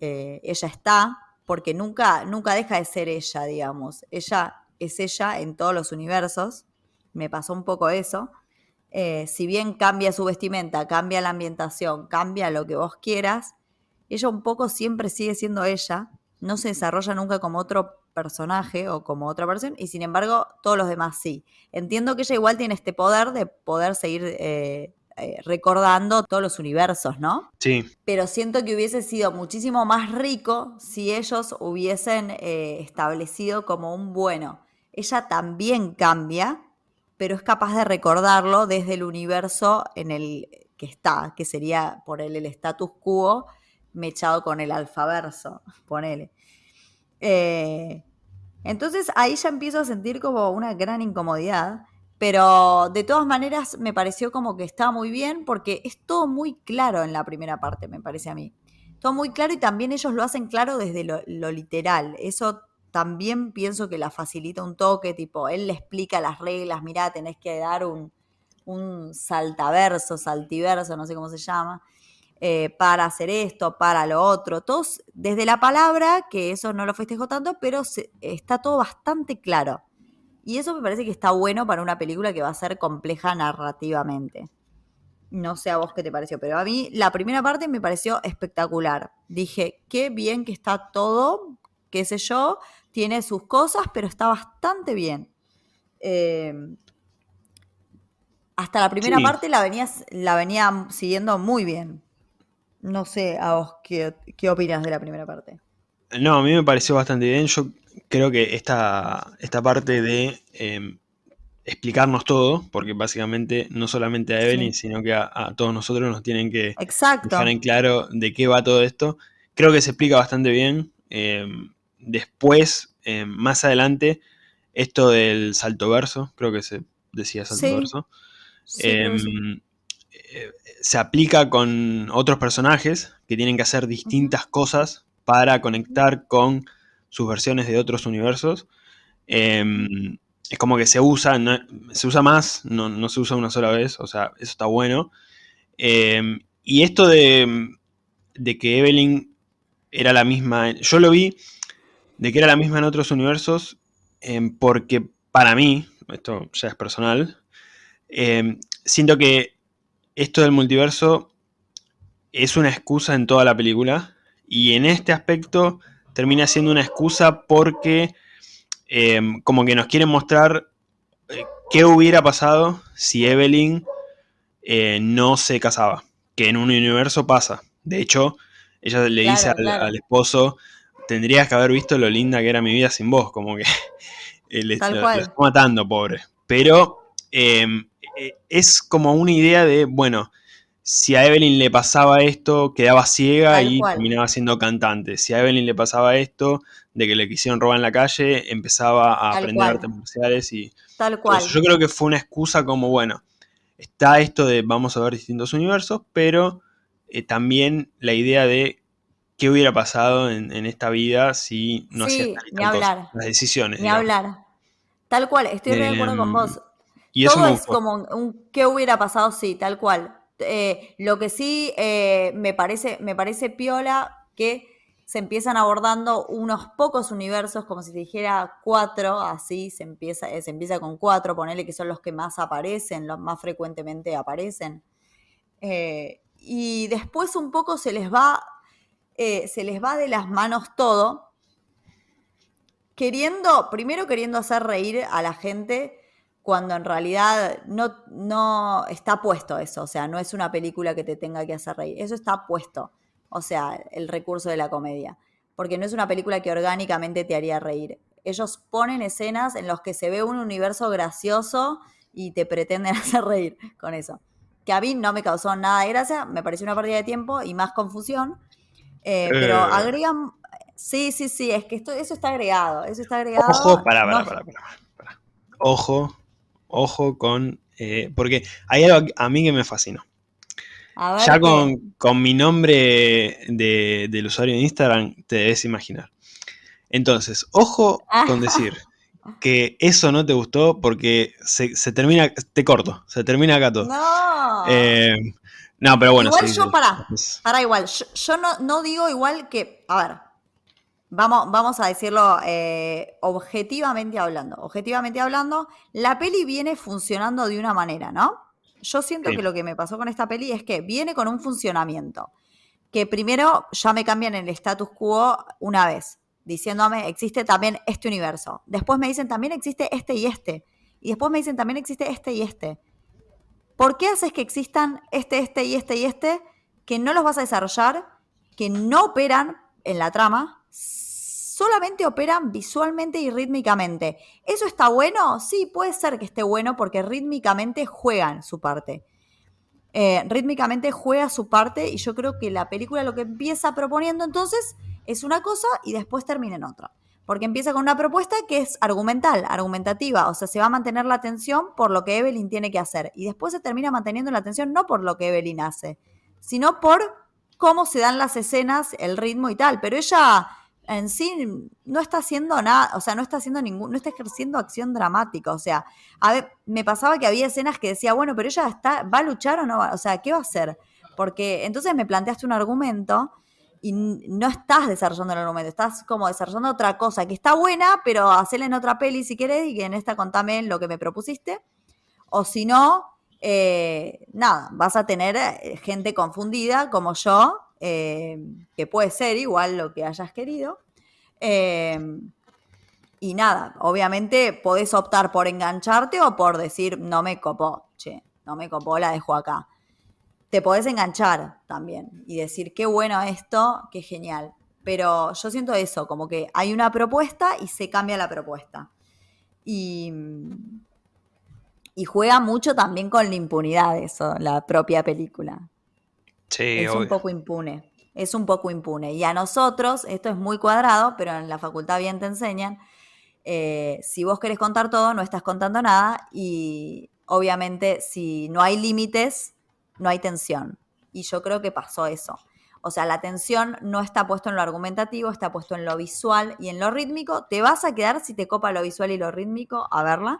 eh, ella está, porque nunca, nunca deja de ser ella, digamos. Ella es ella en todos los universos. Me pasó un poco eso. Eh, si bien cambia su vestimenta, cambia la ambientación, cambia lo que vos quieras, ella un poco siempre sigue siendo ella, no se desarrolla nunca como otro personaje o como otra persona, y sin embargo todos los demás sí. Entiendo que ella igual tiene este poder de poder seguir eh, eh, recordando todos los universos, ¿no? Sí. Pero siento que hubiese sido muchísimo más rico si ellos hubiesen establecido como un bueno ella también cambia, pero es capaz de recordarlo desde el universo en el que está, que sería por el, el status quo mechado con el alfaverso, ponele. Eh, entonces ahí ya empiezo a sentir como una gran incomodidad, pero de todas maneras me pareció como que está muy bien porque es todo muy claro en la primera parte, me parece a mí. Todo muy claro y también ellos lo hacen claro desde lo, literal. Eso también pienso que la facilita un toque, tipo, él le explica las reglas, mirá, tenés que dar un, un saltaverso, saltiverso, no sé cómo se llama, eh, para hacer esto, para lo otro, todos, desde la palabra, que eso no lo festejo tanto, pero está todo bastante claro. Y eso me parece que está bueno para una película que va a ser compleja narrativamente. No sé a vos qué te pareció, pero a mí la primera parte me pareció espectacular. Dije, qué bien que está todo, qué sé yo, tiene sus cosas, pero está bastante bien. Eh, hasta la primera parte la venía, la venía siguiendo muy bien. No sé a vos qué, opinas de la primera parte. No, a mí me pareció bastante bien. Yo creo que esta, esta parte de em, explicarnos todo, porque básicamente no solamente a Evelyn, sino que a, todos nosotros nos tienen que dejar en claro de qué va todo esto. Creo que se explica bastante bien. Em, después, eh, más adelante, esto del salto verso, creo que se decía salto verso, em, eh, se aplica con otros personajes que tienen que hacer distintas cosas para conectar con sus versiones de otros universos. Em, es como que se usa, se usa más, no, se usa una sola vez, o sea, eso está bueno. y esto de, de que Evelyn era la misma, yo lo vi de que era la misma en otros universos, em, porque para mí, esto ya es personal, em, siento que esto del multiverso es una excusa en toda la película, y en este aspecto termina siendo una excusa porque em, como que nos quieren mostrar eh, qué hubiera pasado si Evelyn eh, no se casaba, que en un universo pasa. De hecho, ella le dice al, esposo, tendrías que haber visto lo linda que era mi vida sin vos, como que le, lo, está matando, pobre. Pero em, e, es como una idea de, bueno, si a Evelyn le pasaba esto, quedaba ciega y terminaba siendo cantante. Si a Evelyn le pasaba esto, de que le quisieron robar en la calle, empezaba a aprender artes marciales y... Tal cual. yo creo que fue una excusa como, bueno, está esto de vamos a ver distintos universos, pero eh, también la idea de qué hubiera pasado en, esta vida si no sí, las decisiones. Ni hablar. Tal cual, estoy de acuerdo con em, vos. Y Todo es como un qué hubiera pasado, sí, tal cual. Eh, lo que sí eh, me, parece, me parece piola que se empiezan abordando unos pocos universos, como si dijera cuatro, así se empieza, eh, se empieza con cuatro, ponele que son los que más aparecen, los más frecuentemente aparecen. y después un poco se les va se les va de las manos todo, queriendo, primero queriendo hacer reír a la gente cuando en realidad no, no está puesto eso, o sea, no es una película que te tenga que hacer reír, eso está puesto, o sea, el recurso de la comedia, porque no es una película que orgánicamente te haría reír. Ellos ponen escenas en las que se ve un universo gracioso y te pretenden hacer reír con eso. Que a mí no me causó nada de gracia, me pareció una pérdida de tiempo y más confusión, eh, pero eh. agregan. Sí, sí, sí, es que esto, eso está agregado. Eso está agregado. Ojo, para, para, para, para, Ojo, ojo con. Eh, porque hay algo a mí que me fascinó. ya con, con, mi nombre del usuario de Instagram te debes imaginar. Entonces, ojo ah. con decir que eso no te gustó porque se, termina, te corto, se termina acá todo. No. Eh, no, pero bueno. Igual yo, para, para igual, yo, no, no, digo igual que, a ver, vamos, vamos a decirlo eh, objetivamente hablando. Objetivamente hablando, la peli viene funcionando de una manera, ¿no? Yo siento que lo que me pasó con esta peli es que viene con un funcionamiento. Que primero ya me cambian el status quo una vez diciéndome, existe también este universo. Después me dicen, también existe este y este. Y después me dicen, también existe este y este. ¿Por qué haces que existan este, este y este y este que no los vas a desarrollar, que no operan en la trama, solamente operan visualmente y rítmicamente? ¿Eso está bueno? Sí, puede ser que esté bueno porque rítmicamente juegan su parte. Eh, rítmicamente juega su parte y yo creo que la película lo que empieza proponiendo entonces es una cosa y después termina en otra. Porque empieza con una propuesta que es argumental, argumentativa, o sea, se va a mantener la atención por lo que Evelyn tiene que hacer. Y después se termina manteniendo la atención no por lo que Evelyn hace, sino por cómo se dan las escenas, el ritmo y tal. Pero ella en sí no está haciendo nada, o sea, no está haciendo ningún, no está ejerciendo acción dramática. O sea, a ver, me pasaba que había escenas que decía, bueno, pero ella está, ¿va a luchar o no va? O sea, ¿qué va a hacer? Porque entonces me planteaste un argumento y no estás desarrollando el argumento, estás como desarrollando otra cosa que está buena, pero hacerla en otra peli si querés y que en esta contame lo que me propusiste. O si no, eh, nada, vas a tener eh, gente confundida como yo, eh, que puede ser igual lo que hayas querido. y nada, obviamente podés optar por engancharte o por decir, no me copó, che, no me copó, la dejo acá te podés enganchar también y decir, qué bueno esto, qué genial. Pero yo siento eso, como que hay una propuesta y se cambia la propuesta. Y, y juega mucho también con la impunidad eso, la propia película. Sí, es un poco impune. Es un poco impune. Y a nosotros, esto es muy cuadrado, pero en la facultad bien te enseñan, eh, si vos querés contar todo, no estás contando nada. Y obviamente, si no hay límites, no hay tensión. Y yo creo que pasó eso. O sea, la tensión no está puesto en lo argumentativo, está puesto en lo visual y en lo rítmico. Te vas a quedar si te copa lo visual y lo rítmico a verla.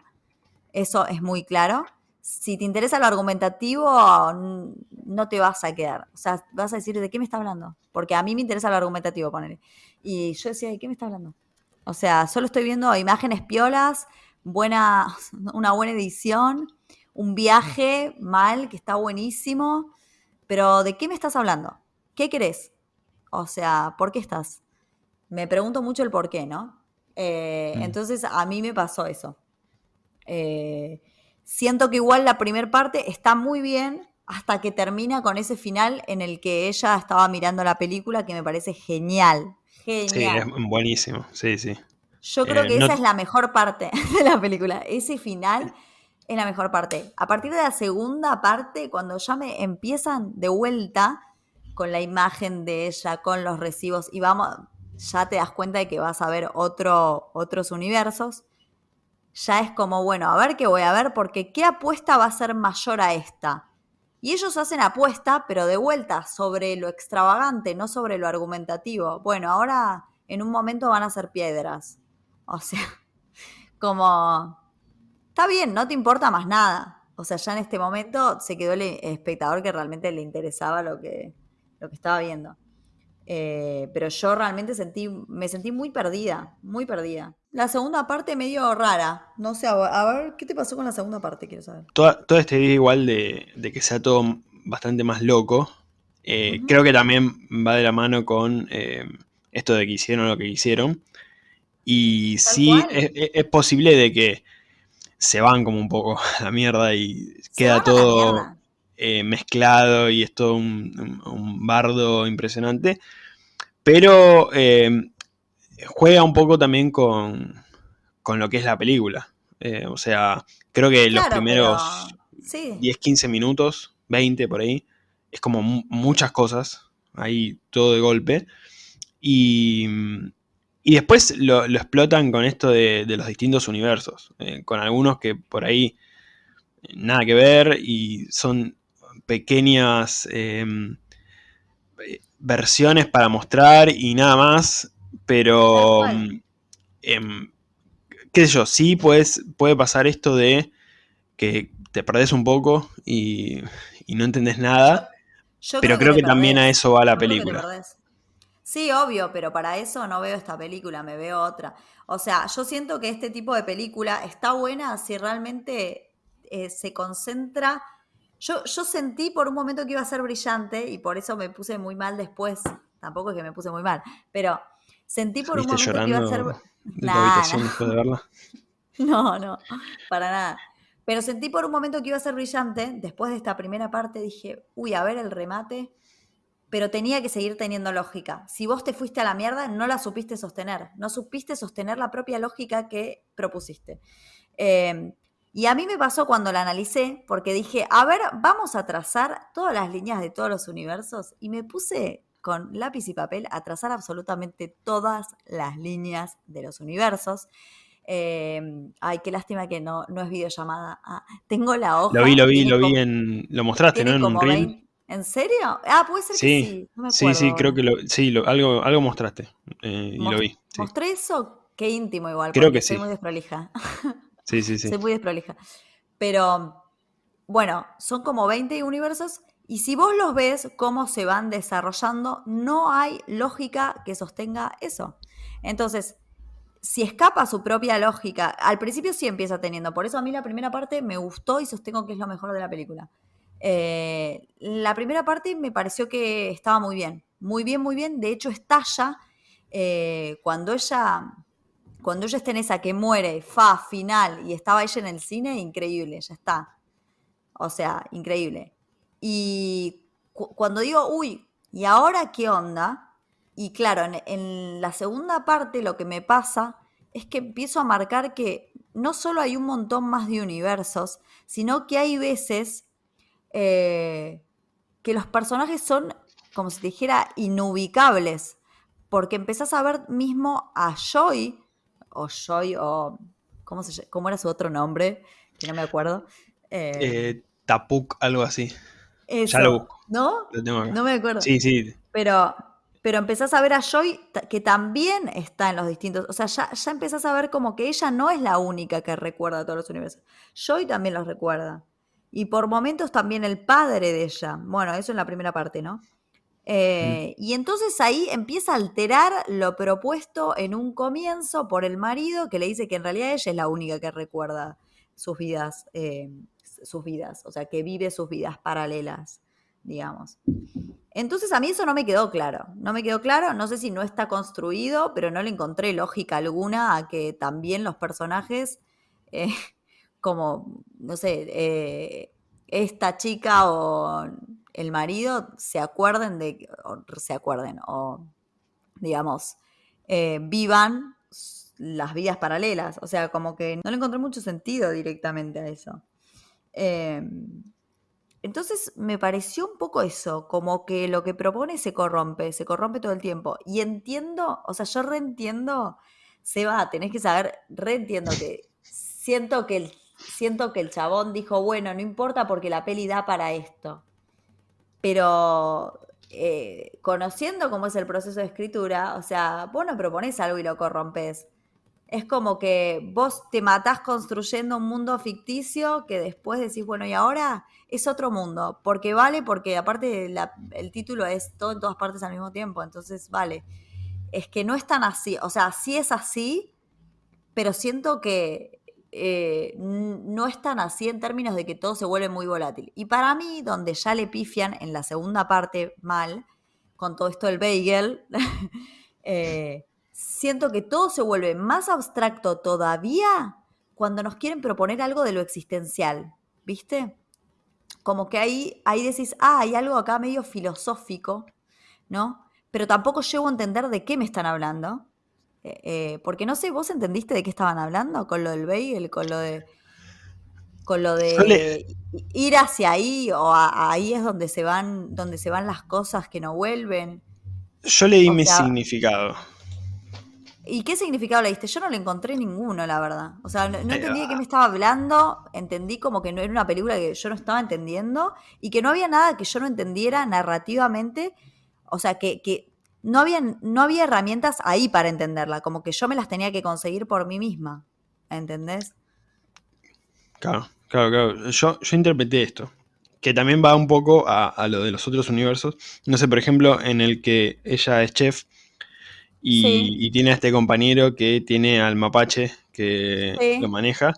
Eso es muy claro. Si te interesa lo argumentativo, no te vas a quedar. O sea, vas a decir, ¿de qué me está hablando? Porque a mí me interesa lo argumentativo, poner. Y yo decía, ¿de qué me está hablando? O sea, solo estoy viendo imágenes piolas, buena, una buena edición, un viaje mal, que está buenísimo, pero ¿de qué me estás hablando? ¿Qué querés? O sea, ¿por qué estás? Me pregunto mucho el por qué, ¿no? Eh, mm. Entonces a mí me pasó eso. Eh, siento que igual la primera parte está muy bien hasta que termina con ese final en el que ella estaba mirando la película que me parece genial. Genial. Sí, es buenísimo, sí, sí. Yo creo eh, que esa es la mejor parte de la película. Ese final es la mejor parte. A partir de la segunda parte, cuando ya me empiezan de vuelta con la imagen de ella, con los recibos, y vamos, ya te das cuenta de que vas a ver otro, otros universos, ya es como, bueno, a ver qué voy a ver, porque qué apuesta va a ser mayor a esta. Y ellos hacen apuesta, pero de vuelta, sobre lo extravagante, no sobre lo argumentativo. Bueno, ahora en un momento van a ser piedras. O sea, como está bien, no te importa más nada. O sea, ya en este momento se quedó el espectador que realmente le interesaba lo que, lo que estaba viendo. Eh, pero yo realmente sentí, me sentí muy perdida, muy perdida. La segunda parte medio rara. No sé, a ver, ¿qué te pasó con la segunda parte? Quiero saber. Toda, toda esta idea igual de, que sea todo bastante más loco, eh, creo que también va de la mano con eh, esto de que hicieron lo que hicieron. Y sí, es, posible de que se van como un poco a la mierda y queda todo eh, mezclado y es todo un, bardo impresionante. Pero em, juega un poco también con, lo que es la película. Eh, o sea, creo que los primeros 10, 15 minutos, 20 por ahí, es como muchas cosas, ahí todo de golpe. Y, y después lo, explotan con esto de, los distintos universos, eh, con algunos que por ahí eh, nada que ver y son pequeñas em, versiones para mostrar y nada más, pero em, qué sé yo, sí puedes, puede pasar esto de que te perdés un poco y, y no entendés nada, Yo pero creo que también a eso va la Yo película. Sí, obvio, pero para eso no veo esta película, me veo otra. O sea, yo siento que este tipo de película está buena si realmente eh, se concentra. Yo, yo sentí por un momento que iba a ser brillante y por eso me puse muy mal después. Tampoco es que me puse muy mal, pero sentí por un ¿Saliste momento que iba a ser... de Nah, habitación después de verla? No, no, para nada. Pero sentí por un momento que iba a ser brillante. Después de esta primera parte dije, uy, a ver el remate. Pero tenía que seguir teniendo lógica. Si vos te fuiste a la mierda, no la supiste sostener. No supiste sostener la propia lógica que propusiste. Eh, y a mí me pasó cuando la analicé, porque dije, a ver, vamos a trazar todas las líneas de todos los universos. Y me puse con lápiz y papel a trazar absolutamente todas las líneas de los universos. Eh, ay, qué lástima que no, no es videollamada. Ah, tengo la hoja. Lo vi, lo vi, lo vi en... Lo mostraste, ¿no? En un reel. 20 ¿En serio? Ah, puede ser que Sí, sí. No me sí, sí, creo que lo... Sí, lo- algo, algo mostraste eh, y Mos- lo vi. Sí, ¿Mostré eso? Qué íntimo igual, Creo que soy sí. muy desprolija. sí, sí. sí. Soy muy desprolija. Pero, bueno, son como 20 universos y si vos los ves cómo se van desarrollando, no hay lógica que sostenga eso. Entonces, si escapa su propia lógica, al principio sí empieza teniendo, por eso a mí la primera parte me gustó y sostengo que es lo mejor de la película. Eh, la primera parte me pareció que estaba muy bien, muy bien, muy bien. De hecho, estalla eh, cuando ella cuando ella está en esa que muere, fa, final, y estaba ella en el cine, increíble, ya está. O sea, increíble. Y cu- cuando digo, uy, ¿y ahora qué onda? Y claro, en, en la segunda parte lo que me pasa es que empiezo a marcar que no solo hay un montón más de universos, sino que hay veces eh, que los personajes son, como si te dijera, inubicables. Porque empezás a ver mismo a Joy, o Joy, o. ¿Cómo, se, cómo era su otro nombre? Que no me acuerdo. Eh, Eh, Tapuk, algo así. eso, ya lo busco. ¿No? Lo. No me acuerdo. Sí, sí. Pero, pero empezás a ver a Joy que también está en los distintos. O sea, ya, ya empezás a ver como que ella no es la única que recuerda todos los universos. Joy también los recuerda. Y por momentos también el padre de ella. Bueno, eso en la primera parte, ¿no? Eh, y entonces ahí empieza a alterar lo propuesto en un comienzo por el marido que le dice que en realidad ella es la única que recuerda sus vidas, eh, sus vidas, o sea, que vive sus vidas paralelas, digamos. Entonces a mí eso no me quedó claro, no me quedó claro, no sé si no está construido, pero no le encontré lógica alguna a que también los personajes, eh, como, no sé, esta chica o el marido se acuerden de, o se acuerden, o digamos, eh, vivan las vidas paralelas. O sea, como que no le encontré mucho sentido directamente a eso. Eh, entonces me pareció un poco eso, como que lo que propone se corrompe, se corrompe todo el tiempo. Y entiendo, o sea, yo reentiendo, Seba, tenés que saber, reentiendo que siento que el, siento que el chabón dijo, bueno, no importa porque la peli da para esto. Pero eh, conociendo cómo es el proceso de escritura, o sea, vos no proponés algo y lo corrompes. Es como que vos te matás construyendo un mundo ficticio que después decís, bueno, y ahora es otro mundo. Porque vale, porque aparte el título es todo en todas partes al mismo tiempo, entonces vale. Es que no es tan así, o sea, sí es así, pero siento que eh, no es tan así en términos de que todo se vuelve muy volátil. Y para mí, donde ya le pifian en la segunda parte mal, con todo esto del bagel, eh, siento que todo se vuelve más abstracto todavía cuando nos quieren proponer algo de lo existencial, ¿viste? Como que ahí, ahí decís, ah, hay algo acá medio filosófico, ¿no? Pero tampoco llego a entender de qué me están hablando. Eh, eh, porque no sé, ¿vos entendiste de qué estaban hablando? Con lo del bagel, con lo de. Con lo de ir hacia ahí, o a- ahí es donde se van, donde se van las cosas que no vuelven. Yo le di O mi sea- significado. ¿Y qué significado le diste? Yo no le encontré ninguno, la verdad. O sea, no, no entendí de qué me estaba hablando, entendí como que no era una película que yo no estaba entendiendo y que no había nada que yo no entendiera narrativamente. O sea, que, que no, había, no había herramientas ahí para entenderla, como que yo me las tenía que conseguir por mí misma. ¿entendés? Claro, claro, claro. Yo, yo interpreté esto, que también va un poco a, lo de los otros universos. No sé, por ejemplo, en el que ella es chef y, tiene a este compañero que tiene al mapache que lo maneja.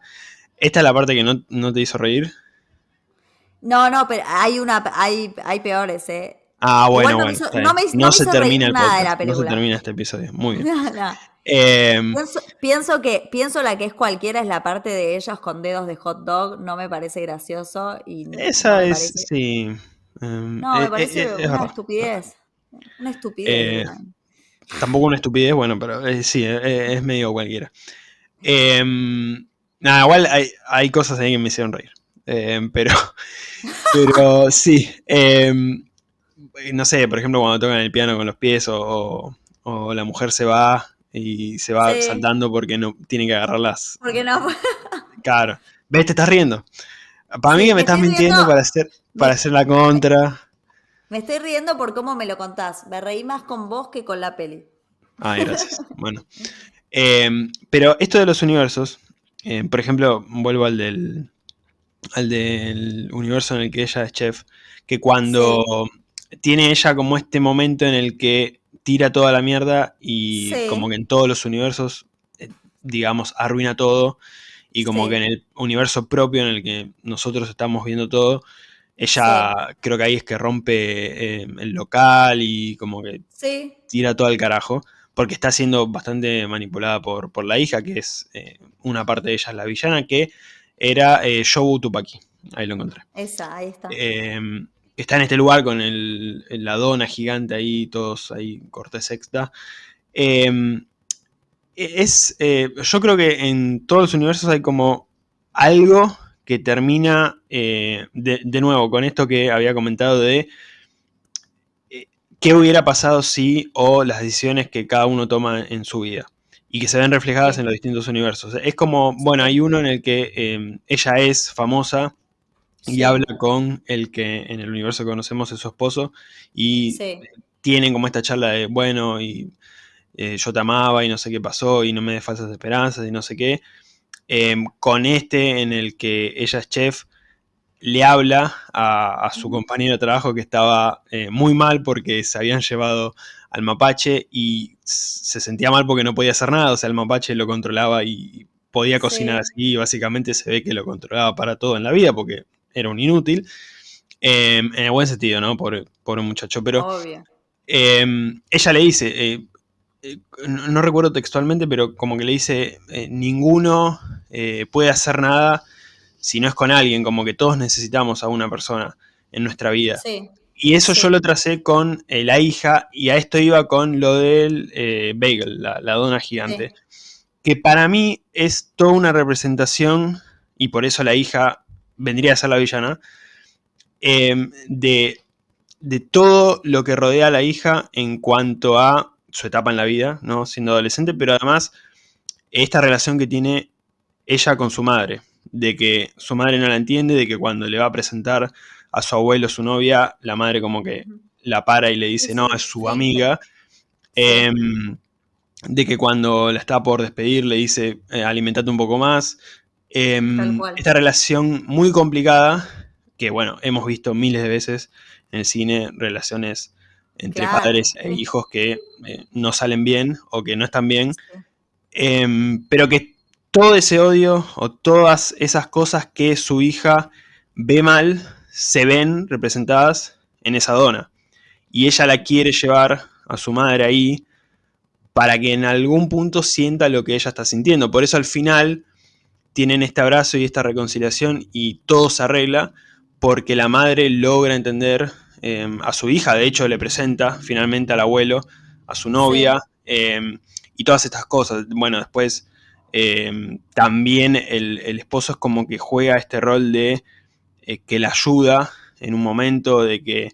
¿Esta es la parte que no, te hizo reír? No, no, pero hay una, hay, hay peores, ¿eh? Ah, bueno, bueno. no, se termina el podcast, No se termina este episodio. Muy bien. Em, pienso, que pienso la que es cualquiera es la parte de ellos con dedos de hot dog. No me parece gracioso. Y Esa es, sí. Em, no, me eh, parece eh, una estupidez. Una estupidez. Eh, tampoco una estupidez, bueno, pero sí, es medio cualquiera. Em, nada, igual hay, cosas ahí que me hicieron reír. pero, pero sí. No sé, por ejemplo, cuando tocan el piano con los pies o la mujer se va y se va saltando porque no tiene que agarrarlas. Porque no. claro. ¿Ves? Te estás riendo. Para mí que me, estás mintiendo para hacer, para hacer la contra. Me estoy riendo por cómo me lo contás. Me reí más con vos que con la peli. Ay, gracias. bueno. Em, pero esto de los universos, em, por ejemplo, vuelvo al del, al del universo en el que ella es chef, que cuando tiene ella como este momento en el que tira toda la mierda y como que en todos los universos, eh, digamos, arruina todo. Y como que en el universo propio en el que nosotros estamos viendo todo, ella creo que ahí es que rompe eh, el local y como que tira todo al carajo. Porque está siendo bastante manipulada por, por la hija, que es eh, una parte de ella es la villana, que era eh, Shobu Tupaki. Ahí lo encontré. Esa, ahí está. Está en este lugar con la dona gigante ahí, todos ahí, corte sexta. Em, e, es, eh, yo creo que en todos los universos hay como algo que termina, eh, de, nuevo, con esto que había comentado de eh, qué hubiera pasado si o las decisiones que cada uno toma en su vida y que se ven reflejadas en los distintos universos. Es como, bueno, hay uno en el que em, ella es famosa y habla con el que en el universo conocemos es su esposo y tienen como esta charla de, bueno, y eh, yo te amaba y no sé qué pasó y no me des falsas esperanzas y no sé qué. Em, con este en el que ella es chef, le habla a, su compañero de trabajo que estaba eh, muy mal porque se habían llevado al mapache y se sentía mal porque no podía hacer nada, o sea, el mapache lo controlaba y podía cocinar así y básicamente se ve que lo controlaba para todo en la vida porque era un inútil. Em, en el buen sentido, ¿no? Por, por un muchacho. Pero em, ella le dice, eh, eh, no, recuerdo textualmente, pero como que le dice, eh, ninguno puede hacer nada si no es con alguien, como que todos necesitamos a una persona en nuestra vida. Y eso yo lo tracé con la hija, y a esto iba con lo del bagel, la, la, dona gigante, que para mí es toda una representación, y por eso la hija vendría a ser la villana, em, de, todo lo que rodea a la hija en cuanto a su etapa en la vida, ¿no? siendo adolescente, pero además esta relación que tiene ella con su madre, de que su madre no la entiende, de que cuando le va a presentar a su abuelo, su novia, la madre como que la para y le dice, no, es su amiga. Em, de que cuando la está por despedir le dice, eh, alimentate un poco más. Em, esta relación muy complicada, que bueno, hemos visto miles de veces en el cine, relaciones entre padres e hijos que eh, no salen bien o que no están bien, em, pero que todo ese odio o todas esas cosas que su hija ve mal se ven representadas en esa dona. Y ella la quiere llevar a su madre ahí para que en algún punto sienta lo que ella está sintiendo. Por eso al final tienen este abrazo y esta reconciliación y todo se arregla porque la madre logra entender em, a su hija, de hecho le presenta finalmente al abuelo, a su novia em, y todas estas cosas. Bueno, después em, también el, esposo es como que juega este rol de eh, que la ayuda en un momento, de que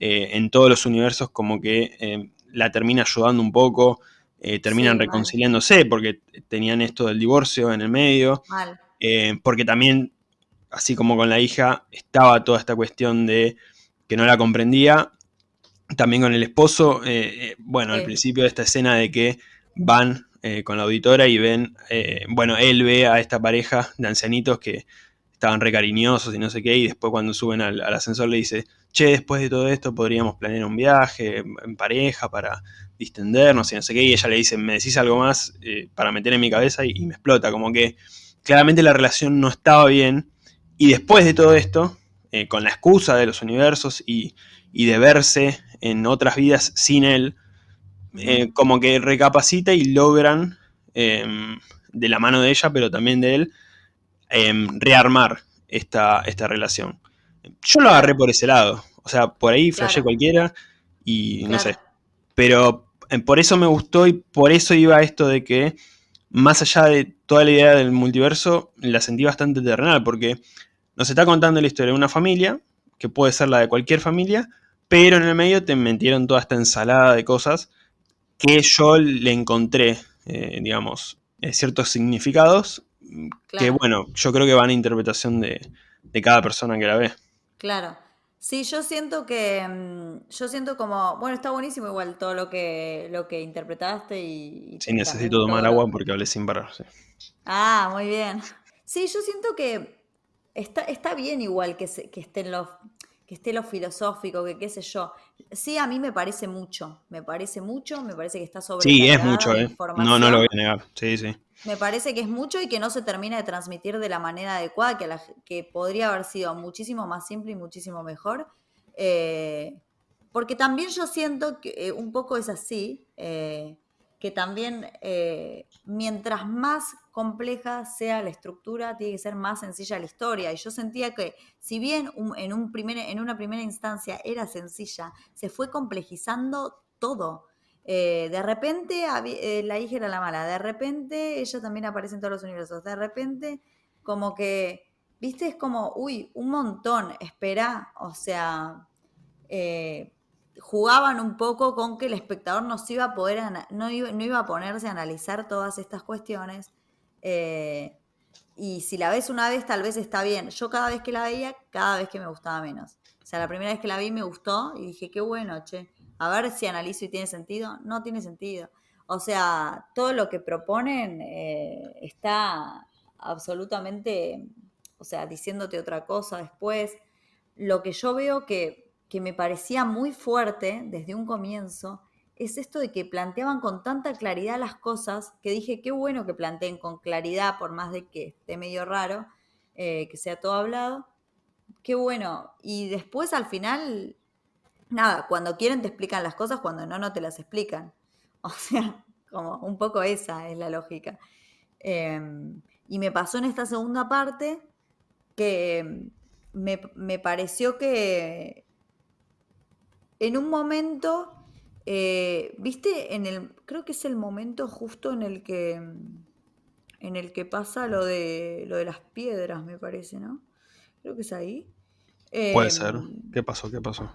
eh, en todos los universos como que la termina ayudando un poco, eh, terminan reconciliándose porque tenían esto del divorcio en el medio. Eh, porque también, así como con la hija, estaba toda esta cuestión de que no la comprendía. También con el esposo, eh, bueno, al principio de esta escena de que van con la auditora y ven, bueno, él ve a esta pareja de ancianitos que estaban re cariñosos y no sé qué, y después cuando suben al, ascensor le dice, che, después de todo esto podríamos planear un viaje en pareja para distendernos y no sé qué, y ella le dice, me decís algo más eh, para meter en mi cabeza y, me explota, como que claramente la relación no estaba bien, y después de todo esto, con la excusa de los universos y, y de verse en otras vidas sin él, eh, como que recapacita y logran, em, de la mano de ella, pero también de él, em, rearmar esta, esta relación. Yo lo agarré por ese lado. O sea, por ahí flashé cualquiera y no sé. Pero por eso me gustó y por eso iba esto de que, más allá de toda la idea del multiverso, la sentí bastante terrenal, porque nos está contando la historia de una familia, que puede ser la de cualquier familia, pero en el medio te metieron toda esta ensalada de cosas que yo le encontré, eh, digamos, eh, ciertos significados que, bueno, yo creo que van a interpretación de, cada persona que la ve. Claro. Sí, yo siento que, mm, yo siento como, bueno, está buenísimo igual todo lo que, lo que interpretaste y... sí, necesito tomar agua porque hablé sin parar, sí. Ah, muy bien. Sí, yo siento que está, está bien igual que, que estén los, que esté lo filosófico, que qué sé yo. Sí, a mí me parece mucho, me parece mucho, me parece que está sobre. Sí, es mucho, ¿eh? No, no lo voy a negar, sí, sí. Me parece que es mucho y que no se termina de transmitir de la manera adecuada, que, que podría haber sido muchísimo más simple y muchísimo mejor. Eh, porque también yo siento que eh, un poco es así, eh, que también mientras más compleja sea la estructura, tiene que ser más sencilla la historia. Y yo sentía que, si bien en, un en una primera instancia era sencilla, se fue complejizando todo. Eh, de repente eh, la hija era la mala, de repente ella también aparece en todos los universos, de repente como que, viste, es como, uy, un montón, espera, o sea, eh, jugaban un poco con que el espectador no iba a poder, no no iba a ponerse a analizar todas estas cuestiones eh, y si la ves una vez, tal vez está bien. Yo cada vez que la veía, cada vez que me gustaba menos. O sea, la primera vez que la vi me gustó y dije, qué bueno, che. A ver si analizo y tiene sentido. No tiene sentido. O sea, todo lo que proponen eh, está absolutamente, o sea, diciéndote otra cosa después. Lo que yo veo que, que me parecía muy fuerte desde un comienzo es esto de que planteaban con tanta claridad las cosas que dije, qué bueno que planteen con claridad, por más de que esté medio raro, eh, que sea todo hablado. Qué bueno. Y después al final, nada, cuando quieren te explican las cosas, cuando no, no te las explican. O sea, como un poco esa es la lógica. Em, y me pasó en esta segunda parte que me, me pareció que en un momento eh, ¿Viste? En el, creo que es el momento justo en el que en el que pasa lo de lo de las piedras, me parece, ¿no? Creo que es ahí. Puede ser. Em, ¿Qué pasó? ¿Qué pasó?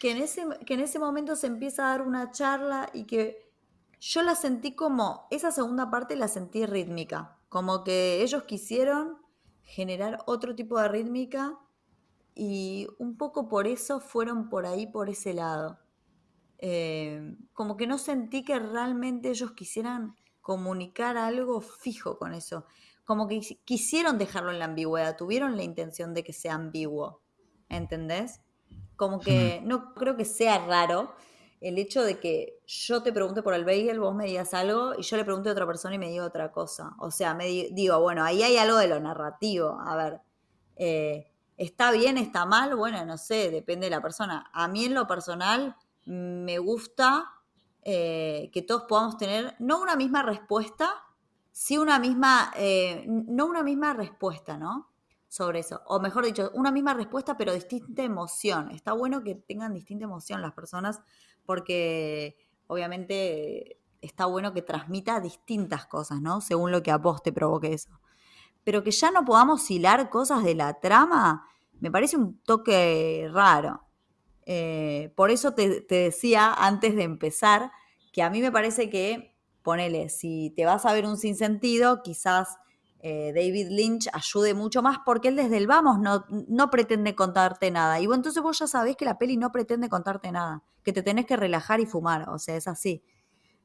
Que en, ese, que en ese momento se empieza a dar una charla y que yo la sentí como, esa segunda parte la sentí rítmica, como que ellos quisieron generar otro tipo de rítmica y un poco por eso fueron por ahí, por ese lado. Eh, como que no sentí que realmente ellos quisieran comunicar algo fijo con eso. Como que quisieron dejarlo en la ambigüedad, tuvieron la intención de que sea ambiguo. ¿Entendés? Como que no creo que sea raro el hecho de que yo te pregunte por el bagel, vos me digas algo y yo le pregunte a otra persona y me diga otra cosa. O sea, me digo, bueno, ahí hay algo de lo narrativo. A ver, eh, ¿está bien, está mal? Bueno, no sé, depende de la persona. A mí en lo personal me gusta eh, que todos podamos tener, no una misma respuesta, sí una misma, eh, no una misma respuesta, ¿no? Sobre eso. O mejor dicho, una misma respuesta, pero distinta emoción. Está bueno que tengan distinta emoción las personas, porque obviamente está bueno que transmita distintas cosas, ¿no? Según lo que a vos te provoque eso. Pero que ya no podamos hilar cosas de la trama, me parece un toque raro. Eh, por eso te, decía antes de empezar que a mí me parece que, ponele, si te vas a ver un sinsentido, quizás eh, David Lynch ayude mucho más porque él desde el vamos no, no pretende contarte nada. Y bueno, entonces vos ya sabés que la peli no pretende contarte nada, que te tenés que relajar y fumar, o sea, es así.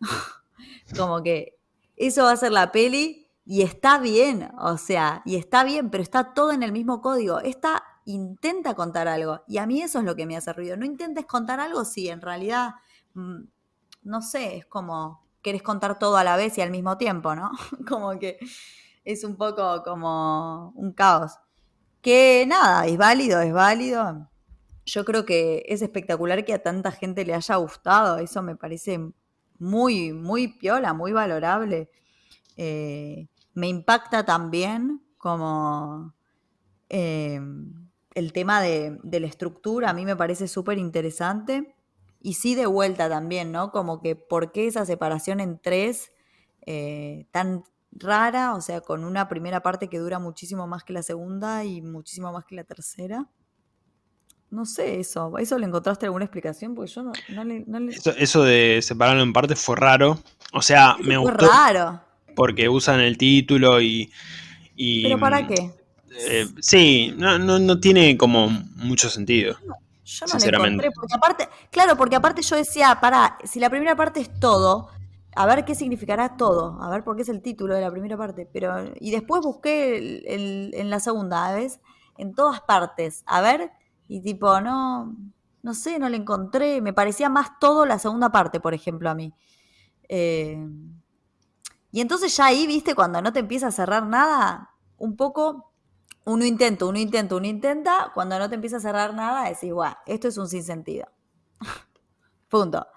Como que eso va a ser la peli y está bien, o sea, y está bien, pero está todo en el mismo código. Esta intenta contar algo y a mí eso es lo que me hace ruido. No intentes contar algo si en realidad, mm, no sé, es como querés contar todo a la vez y al mismo tiempo, ¿no? como que es un poco como un caos. Que nada, es válido, es válido. Yo creo que es espectacular que a tanta gente le haya gustado. Eso me parece muy, muy piola, muy valorable. Eh, me impacta también como eh, el tema de, la estructura, a mí me parece súper interesante. Y sí de vuelta también, ¿no? Como que por qué esa separación en tres eh, tan rara, o sea, con una primera parte que dura muchísimo más que la segunda y muchísimo más que la tercera. No sé eso. ¿Eso le encontraste alguna explicación? Porque yo no, le... Eso, de separarlo en partes fue raro. O sea, me fue gustó. raro. Porque usan el título y. ¿Pero para qué? Eh, sí, no, no, tiene como mucho sentido. yo no le encontré, porque aparte, claro, porque aparte yo decía, para, si la primera parte es todo, a ver qué significará todo, a ver por qué es el título de la primera parte, pero y después busqué en la segunda, ¿ves? En todas partes, a ver y tipo, no, no sé, no le encontré. Me parecía más todo la segunda parte, por ejemplo, a mí. Eh, y entonces ya ahí, viste, cuando no te empieza a cerrar nada, un poco, uno intenta, uno intenta, uno intenta, cuando no te empieza a cerrar nada, decís, bueno, esto es un sinsentido. Punto.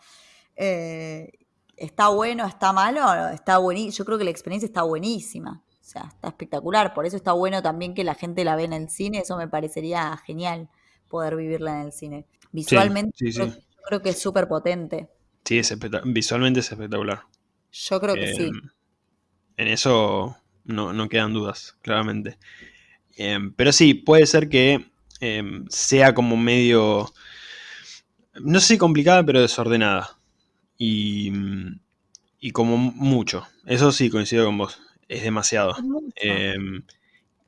Eh, ¿Está bueno, está malo? Está buenísimo. Yo creo que la experiencia está buenísima. O sea, está espectacular. Por eso está bueno también que la gente la ve en el cine. Eso me parecería genial poder vivirla en el cine. Visualmente Creo, que es súper potente. Sí, es visualmente es espectacular. Yo creo que sí. Em, en eso no, quedan dudas, claramente. Em, pero sí, puede ser que em, sea como medio, no sé si complicada, pero desordenada. Y, y como mucho. Eso sí, coincido con vos. Es demasiado.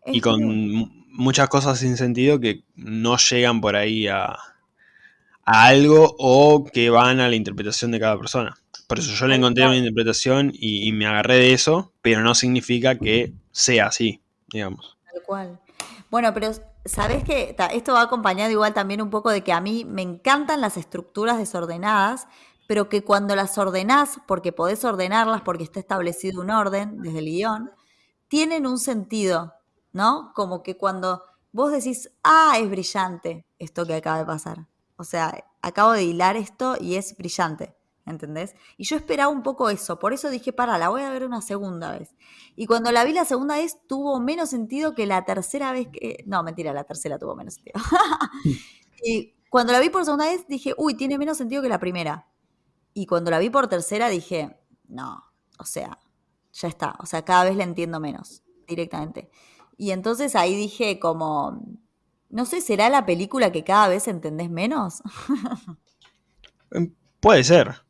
y con muchas cosas sin sentido que no llegan por ahí a, algo o que van a la interpretación de cada persona. Por eso yo le encontré una interpretación y, me agarré de eso, pero no significa que sea así, digamos. Tal cual. Bueno, pero sabes que esto va acompañado igual también un poco de que a mí me encantan las estructuras desordenadas, pero que cuando las ordenás, porque podés ordenarlas porque está establecido un orden desde el guion, tienen un sentido. ¿no? Como que cuando vos decís, ah, es brillante esto que acaba de pasar. O sea, acabo de hilar esto y es brillante, ¿entendés? Y yo esperaba un poco eso, por eso dije, para, la voy a ver una segunda vez. Y cuando la vi la segunda vez tuvo menos sentido que la tercera vez que... No, mentira, la tercera tuvo menos sentido. y cuando la vi por segunda vez dije, uy, tiene menos sentido que la primera. Y cuando la vi por tercera dije, no, o sea, ya está, o sea, cada vez la entiendo menos directamente. Y entonces ahí dije como, no sé, ¿será la película que cada vez entendés menos? Em, puede ser,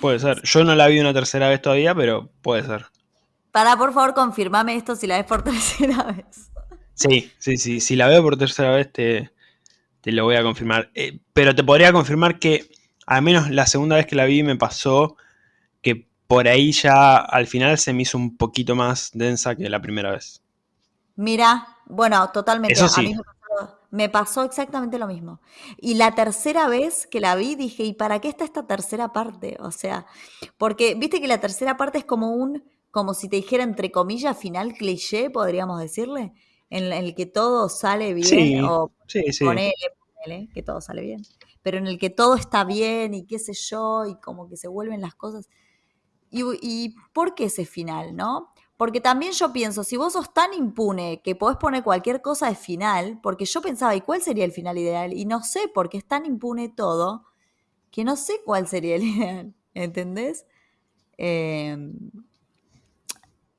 puede ser. Yo no la vi una tercera vez todavía, pero puede ser. Para, por favor, confirmame esto si la ves por tercera vez. Sí, sí, sí. Si la veo por tercera vez te, te lo voy a confirmar. Eh, pero te podría confirmar que al menos la segunda vez que la vi me pasó que por ahí ya al final se me hizo un poquito más densa que la primera vez. Mira, bueno, totalmente. A mí me pasó, exactamente lo mismo. Y la tercera vez que la vi dije, ¿y para qué está esta tercera parte? O sea, porque viste que la tercera parte es como un, como si te dijera entre comillas, final cliché, podríamos decirle, en el que todo sale bien, sí, o sí, ponele, ponele, que todo sale bien, pero en el que todo está bien y qué sé yo, y como que se vuelven las cosas. ¿Y, y por qué ese final, no? Porque también yo pienso, si vos sos tan impune que podés poner cualquier cosa de final, porque yo pensaba, ¿y cuál sería el final ideal? Y no sé, porque es tan impune todo, que no sé cuál sería el ideal, ¿entendés? Em,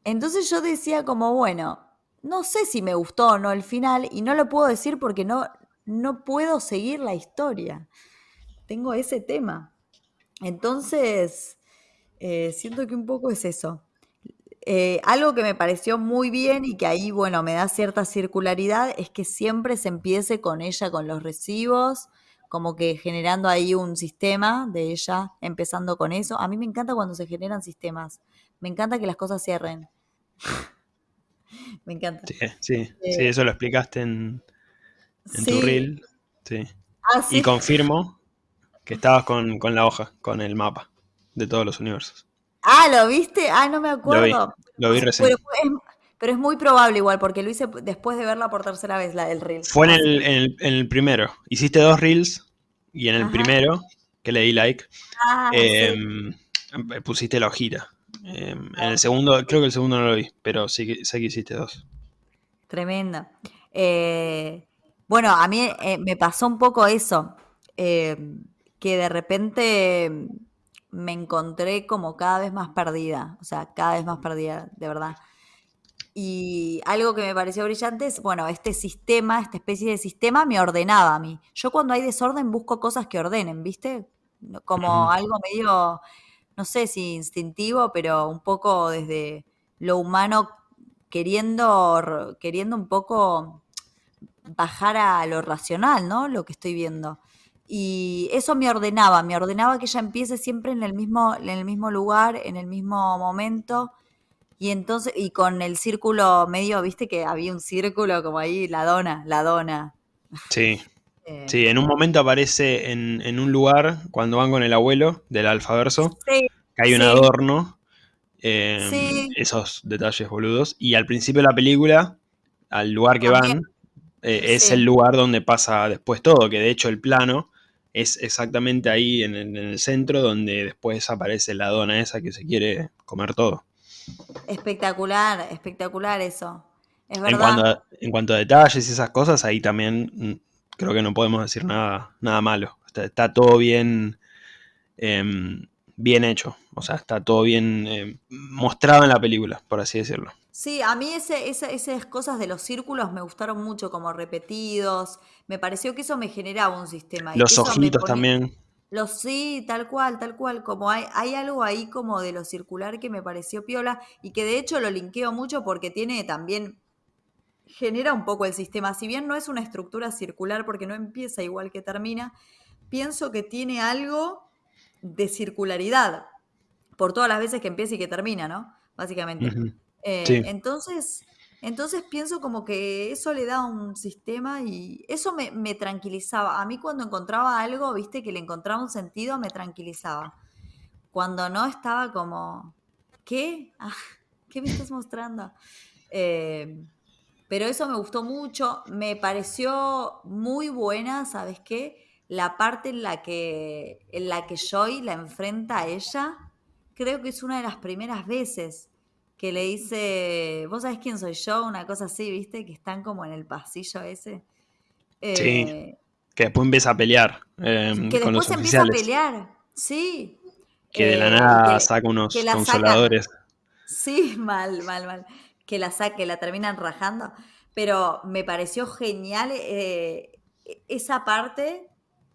entonces yo decía como, bueno, no sé si me gustó o no el final, y no lo puedo decir porque no, no puedo seguir la historia. Tengo ese tema. Entonces, eh, siento que un poco es eso. Eh, algo que me pareció muy bien y que ahí, bueno, me da cierta circularidad es que siempre se empiece con ella, con los recibos, como que generando ahí un sistema de ella, empezando con eso. A mí me encanta cuando se generan sistemas Me encanta que las cosas cierren. me encanta. Sí, sí, Eh, sí, eso lo explicaste en, en tu reel. Sí. Ah, sí. Y confirmo que estabas con, con la hoja, con el mapa de todos los universos. Ah, ¿lo viste? Ah, no me Lo vi, acuerdo. lo vi recién. Pero es, pero es muy probable igual, porque lo hice después de verla por tercera vez, la del reel. Fue en el, en, el, en el primero. Hiciste dos reels y en el Ajá. primero, que le di like, Ah, eh, sí. pusiste la hojita. Eh, en el segundo, creo que el segundo no lo vi, pero sí que sé que hiciste dos. Tremendo. Eh, bueno, a mí eh, me pasó un poco eso, eh, que de repente me encontré como cada vez más perdida, o sea, cada vez más perdida, de verdad. Y algo que me pareció brillante es, bueno, este sistema, esta especie de sistema me ordenaba a mí. Yo cuando hay desorden busco cosas que ordenen, ¿viste? Como algo medio, no sé si instintivo, pero un poco desde lo humano queriendo, queriendo un poco bajar a lo racional, ¿no? Lo que estoy viendo. Y eso me ordenaba, me ordenaba que ella empiece siempre en el mismo, en el mismo lugar, en el mismo momento. Y entonces, y con el círculo medio, viste que había un círculo como ahí, la dona, la dona. Sí, Eh, sí, en un momento aparece en, en un lugar, cuando van con el abuelo del alfaverso, sí, que hay un adorno, eh, sí, esos detalles boludos, y al principio de la película, al lugar que también, van, eh, es el lugar donde pasa después todo, que de hecho el plano es exactamente ahí en el, en el centro donde después aparece la dona esa que se quiere comer todo. Espectacular, espectacular eso. Es En cuanto, verdad. a, en cuanto a detalles y esas cosas, ahí también mm, creo que no podemos decir nada, nada malo. Está, está todo bien, em, bien hecho. O sea, está todo bien em, mostrado en la película, por así decirlo. Sí, a mí ese, ese- esas cosas de los círculos me gustaron mucho, como repetidos. Me pareció que eso me generaba un sistema y Los ojitos ponía. también. Los sí, tal cual, tal cual. Como hay, hay algo ahí como de lo circular que me pareció piola y que de hecho lo linkeo mucho porque tiene también. genera un poco el sistema. Si bien no es una estructura circular porque no empieza igual que termina, pienso que tiene algo de circularidad por todas las veces que empieza y que termina, ¿no? Básicamente. Eh, Sí, entonces, entonces pienso como que eso le da un sistema y eso me, me tranquilizaba. A mí cuando encontraba algo, viste, que le encontraba un sentido, me tranquilizaba. Cuando no estaba como, ¿qué? Ah, ¿Qué me estás mostrando? Eh, pero eso me gustó mucho, me pareció muy buena, ¿sabes qué? La parte en la que, en la que Joy la enfrenta a ella, creo que es una de las primeras veces que le dice, ¿vos sabés quién soy yo? Una cosa así, ¿viste? Que están como en el pasillo ese. sí. Eh, Que después empieza a pelear em, que con los después empieza a pelear, sí. Que de la Eh, que, nada saca unos consoladores. Sí, mal, mal, mal. Que la saque, la terminan rajando. Pero me pareció genial eh, esa parte,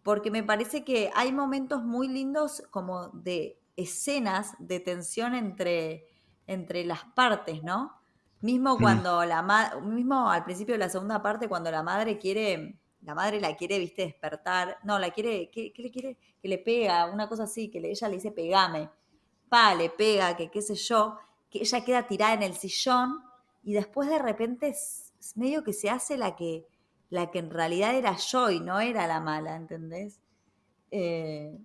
porque me parece que hay momentos muy lindos como de escenas de tensión entre, entre las partes, ¿no? Mismo Mm, cuando la ma- mismo al principio de la segunda parte, cuando la madre quiere, la madre la quiere, viste, despertar. No, la quiere, ¿qué, qué le quiere? Que le pega, una cosa así, que le- ella le dice pegame pa, le pega, que qué sé yo, que ella queda tirada en el sillón y después de repente es, es medio que se hace la que, la que en realidad era yo y no era la mala, ¿entendés? Eh,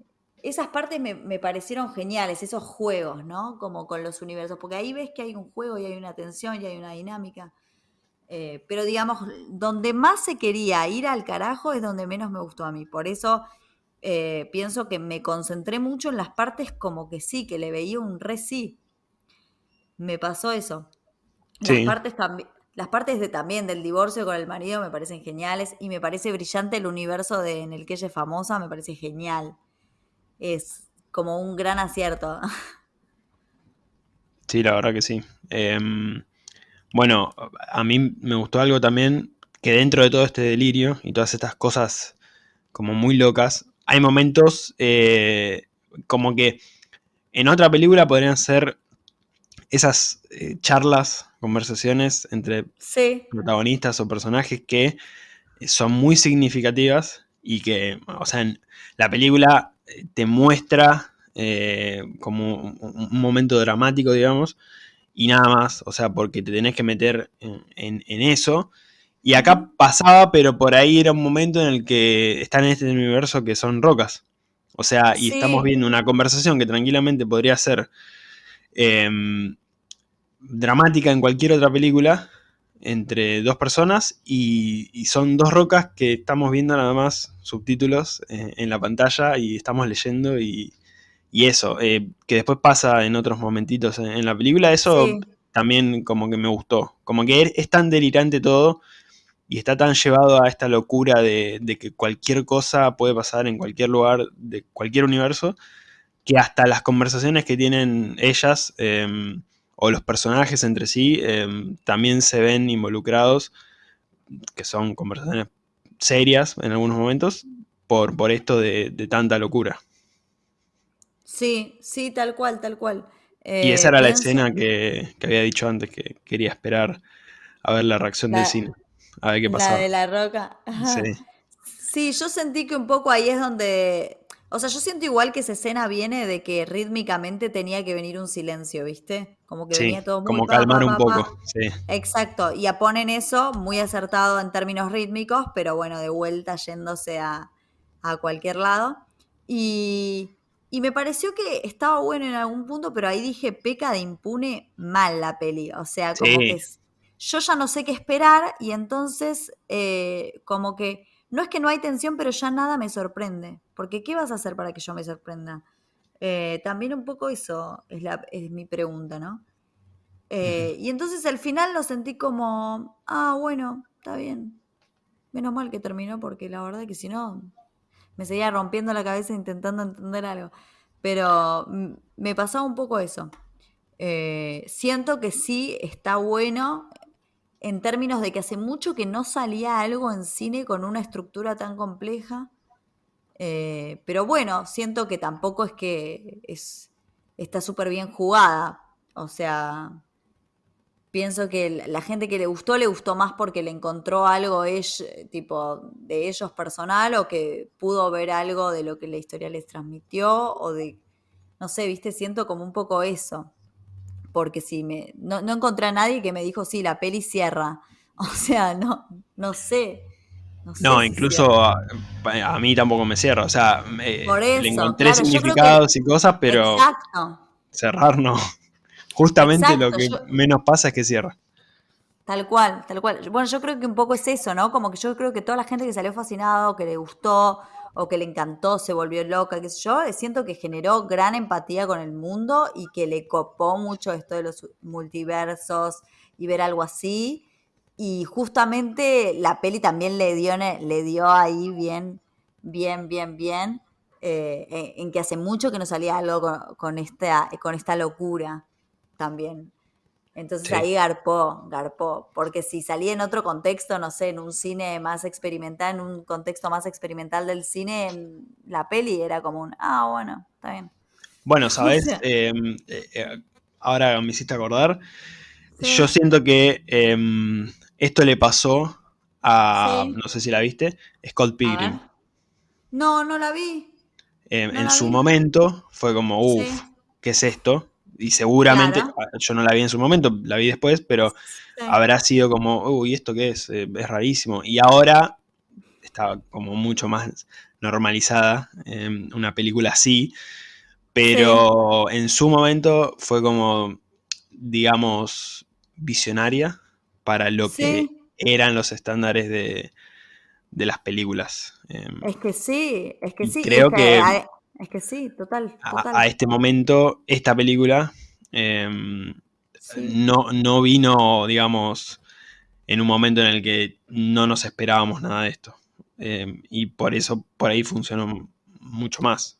esas partes me, me parecieron geniales, esos juegos, ¿no? Como con los universos, porque ahí ves que hay un juego y hay una tensión y hay una dinámica. Eh, pero digamos, donde más se quería ir al carajo es donde menos me gustó a mí. Por eso eh, pienso que me concentré mucho en las partes como que sí, que le veía un re sí. Me pasó eso. Las sí, partes también. Las partes de, también del divorcio con el marido me parecen geniales y me parece brillante el universo de, en el que ella es famosa, me parece genial. Es como un gran acierto. sí, la verdad que sí. Em, bueno, a mí me gustó algo también que dentro de todo este delirio y todas estas cosas como muy locas, hay momentos eh, como que en otra película podrían ser esas eh, charlas, conversaciones entre Sí, protagonistas o personajes que son muy significativas y que, o sea, en la película te muestra eh, como un, momento dramático, digamos, y nada más, o sea, porque te tenés que meter en, eso. Y acá pasaba, pero por ahí era un momento en el que están en este universo que son rocas. O sea, y estamos viendo una conversación que tranquilamente podría ser em, dramática en cualquier otra película, entre dos personas y, son dos rocas que estamos viendo nada más subtítulos eh, en la pantalla y estamos leyendo y, eso, eh, que después pasa en otros momentitos en, la película, eso también como que me gustó, como que es tan delirante todo y está tan llevado a esta locura de, que cualquier cosa puede pasar en cualquier lugar de cualquier universo, que hasta las conversaciones que tienen ellas... Em, o los personajes entre sí em, también se ven involucrados, que son conversaciones serias en algunos momentos, por, por esto de, tanta locura. Sí, sí, tal cual, tal cual. y esa era la eh, escena que, había dicho antes, que quería esperar a ver la reacción del cine, a ver qué pasaba. La de la roca. Sí. sí, yo sentí que un poco ahí es donde o sea, yo siento igual que esa escena viene de que rítmicamente tenía que venir un silencio, ¿viste? Como que venía todo muy... Como calmar un poco, sí. Exacto, y ponen eso muy acertado en términos rítmicos, pero bueno, de vuelta yéndose a, cualquier lado. Y, me pareció que estaba bueno en algún punto, pero ahí dije, peca de impune mal la peli. O sea, como que yo ya no sé qué esperar y entonces eh, como que no es que no hay tensión, pero ya nada me sorprende. Porque ¿qué vas a hacer para que yo me sorprenda? Eh, también un poco eso es, la, es mi pregunta, ¿no? Eh, y entonces al final lo sentí como, ah, bueno, está bien. Menos mal que terminó porque la verdad que si no, me seguía rompiendo la cabeza intentando entender algo. Pero me pasaba un poco eso. Eh, siento que sí está bueno en términos de que hace mucho que no salía algo en cine con una estructura tan compleja. Eh, pero bueno, siento que tampoco es que es, está súper bien jugada. O sea, pienso que la gente que le gustó, le gustó más porque le encontró algo tipo de ellos personal o que pudo ver algo de lo que la historia les transmitió o de, no sé, viste, siento como un poco eso porque si me, no, encontré a nadie que me dijo, sí, la peli cierra. O sea, no, no sé. No, incluso a, mí tampoco me cierra. O sea, me, le encontré significados y cosas, pero cerrar no. Justamente lo que menos pasa es que cierra. Tal cual, tal cual. Bueno, yo creo que un poco es eso, ¿no? Como que yo creo que toda la gente que salió fascinado, que le gustó, o que le encantó, se volvió loca, qué sé yo, eh, siento que generó gran empatía con el mundo y que le copó mucho esto de los multiversos y ver algo así. Y justamente la peli también le dio, le dio ahí bien, bien, bien, bien, eh, en que hace mucho que no salía algo con, esta, con esta locura también. Entonces ahí garpó, garpó, porque si salía en otro contexto, no sé, en un cine más experimental, en un contexto más experimental del cine, la peli era como un, ah, bueno, está bien. Bueno, sabes, em, eh, eh, ahora me hiciste acordar, yo siento que em, esto le pasó a, no sé si la viste, Scott Pilgrim. No, no la vi. Em, en su momento fue como, uff, ¿qué es esto? Y seguramente, yo no la vi en su momento, la vi después, pero habrá sido como, uy, ¿esto qué es? Eh, es rarísimo. Y ahora está como mucho más normalizada en una película así, pero en su momento fue como, digamos, visionaria para lo que eran los estándares de, las películas. Em. es que sí, es que sí. Creo que, es que sí, total. A, este momento, esta película em, no, no vino, digamos, en un momento en el que no nos esperábamos nada de esto. Em, y por eso por ahí funcionó mucho más.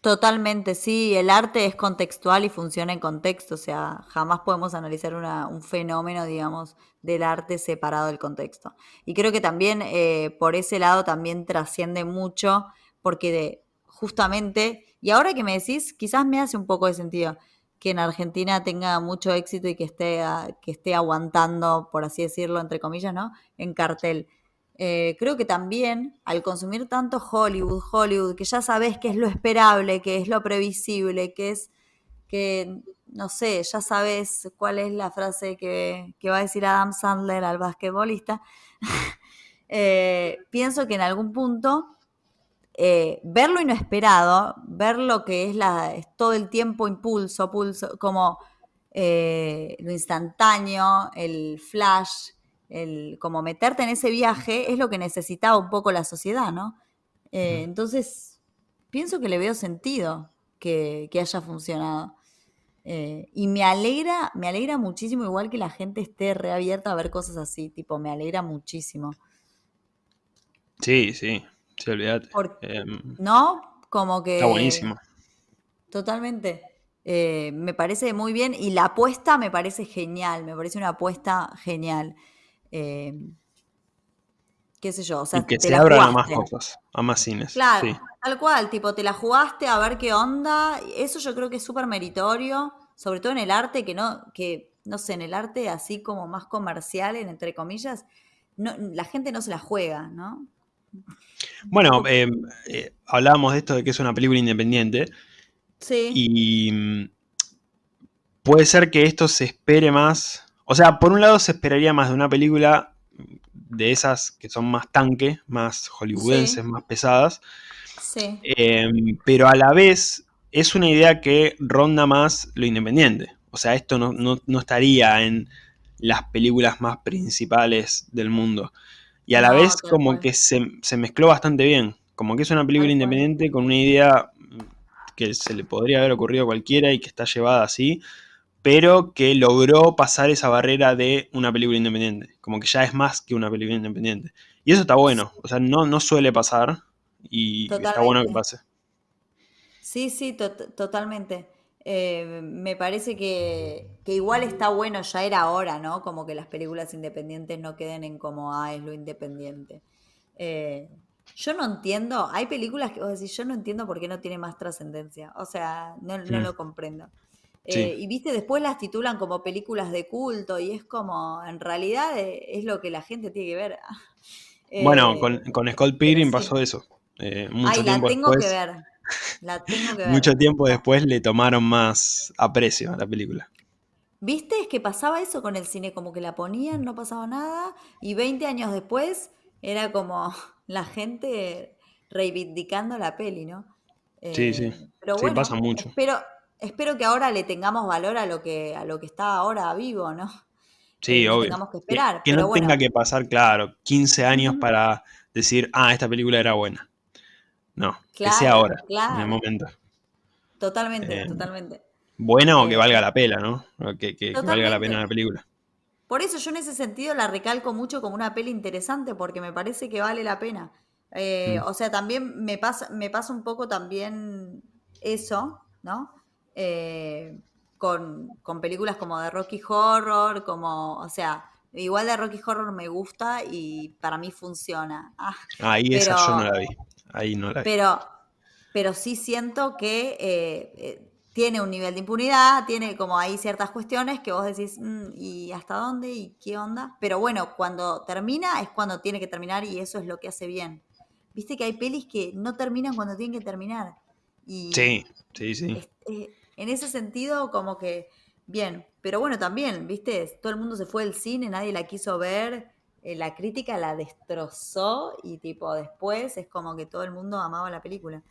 Totalmente, sí, el arte es contextual y funciona en contexto, o sea, jamás podemos analizar un fenómeno, digamos, del arte separado del contexto. Y creo que también eh, por ese lado también trasciende mucho, porque de, justamente, y ahora que me decís, quizás me hace un poco de sentido que en Argentina tenga mucho éxito y que esté, que esté aguantando, por así decirlo, entre comillas, ¿no? En cartel. Eh, creo que también al consumir tanto Hollywood, Hollywood, que ya sabes que es lo esperable, que es lo previsible, que es que, no sé, ya sabes cuál es la frase que, que va a decir Adam Sandler al basquetbolista, eh, pienso que en algún punto eh, ver lo inesperado, ver lo que es, la, es todo el tiempo impulso, pulso, como eh, lo instantáneo, el flash, el como meterte en ese viaje es lo que necesitaba un poco la sociedad, ¿no? Eh, entonces, pienso que le veo sentido que, que haya funcionado. Y me alegra, me alegra muchísimo, igual que la gente esté reabierta a ver cosas así, tipo, me alegra muchísimo. Sí, sí, sí, olvídate. Em, ¿No? Como que... Está buenísimo. Totalmente. Eh, me parece muy bien y la apuesta me parece genial, me parece una apuesta genial. Em, qué sé yo, o sea, y que se abran a más cosas, a más cines. Claro, tal cual, tipo, te la jugaste a ver qué onda. Eso yo creo que es súper meritorio, sobre todo en el arte, que no, que, no sé, en el arte así como más comercial, entre comillas, no, la gente no se la juega, ¿no? Bueno, em, eh, hablábamos de esto de que es una película independiente. Sí. Y mm, puede ser que esto se espere más. O sea, por un lado se esperaría más de una película de esas que son más tanque, más hollywoodenses, más pesadas. Sí. Em, pero a la vez es una idea que ronda más lo independiente. O sea, esto no, estaría en las películas más principales del mundo. Y a la vez como que se, mezcló bastante bien. Como que es una película independiente con una idea que se le podría haber ocurrido a cualquiera y que está llevada así, pero que logró pasar esa barrera de una película independiente. Como que ya es más que una película independiente. Y eso está bueno. O sea, no, no suele pasar y está bueno que pase. Sí, sí, totalmente. Eh, me parece que, igual está bueno, ya era hora, ¿no? Como que las películas independientes no queden en como, ah, es lo independiente. Eh, yo no entiendo, hay películas que vos decís, yo no entiendo por qué no tiene más trascendencia. O sea, no, no lo comprendo. Eh, y viste, después las titulan como películas de culto y es como, en realidad eh, es, lo que la gente tiene que ver. bueno, con, con Scott Pilgrim pasó eso. Mucho Ay, la tengo que ver. La tengo que ver. Mucho tiempo después le tomaron más aprecio a la película. ¿Viste? Es que pasaba eso con el cine, como que la ponían, no pasaba nada, y 20 años después era como la gente reivindicando la peli, ¿no? sí, sí. Pero sí, pasa mucho. Pero espero que ahora le tengamos valor a lo que, a lo que está ahora vivo, ¿no? Sí, obvio. Tengamos que esperar. Que, no tenga que pasar, claro, 15 años para decir, ah, esta película era buena. No, que sea ahora, en el momento. Totalmente, eh, totalmente. Buena o que eh, valga la pena, ¿no? Que, que, valga la pena la película. Por eso yo en ese sentido la recalco mucho como una peli interesante, porque me parece que vale la pena. Eh, mm. O sea, también me pasa, me pasa un poco también eso, ¿no? Eh, con, películas como de Rocky Horror, como, o sea, igual de Rocky Horror me gusta y para mí funciona. Ah, Ahí esa yo no la vi. Ahí no la. Pero, pero sí siento que eh, eh, tiene un nivel de impunidad, tiene como ahí ciertas cuestiones que vos decís, mm, ¿y hasta dónde? ¿Y qué onda? Pero bueno, cuando termina es cuando tiene que terminar y eso es lo que hace bien. Viste que hay pelis que no terminan cuando tienen que terminar. Y sí, sí, sí en ese sentido, como que, bien, pero bueno, también, viste, todo el mundo se fue del cine, nadie la quiso ver, eh, la crítica la destrozó y tipo después es como que todo el mundo amaba la película.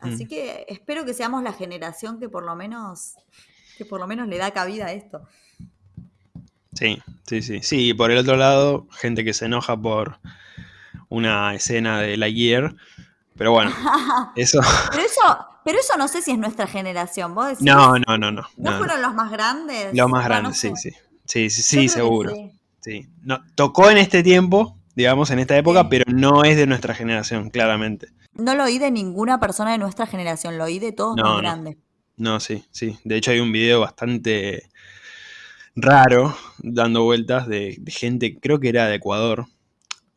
Así mm. que espero que seamos la generación que por lo menos, que por lo menos le da cabida a esto. Sí, sí, sí. Sí, y por el otro lado, gente que se enoja por una escena de la Gear. Pero bueno, eso. Pero eso, pero eso no sé si es nuestra generación, ¿vos decís? No, no, no, no. ¿No, fueron los más grandes? Los más grandes, sí, sí. Sí, sí, sí, seguro. Sí. No, tocó en este tiempo, digamos, en esta época, pero no es de nuestra generación, claramente. No lo oí de ninguna persona de nuestra generación, lo oí de todos los más grandes. No, sí, sí. De hecho hay un video bastante raro dando vueltas de, gente, creo que era de Ecuador.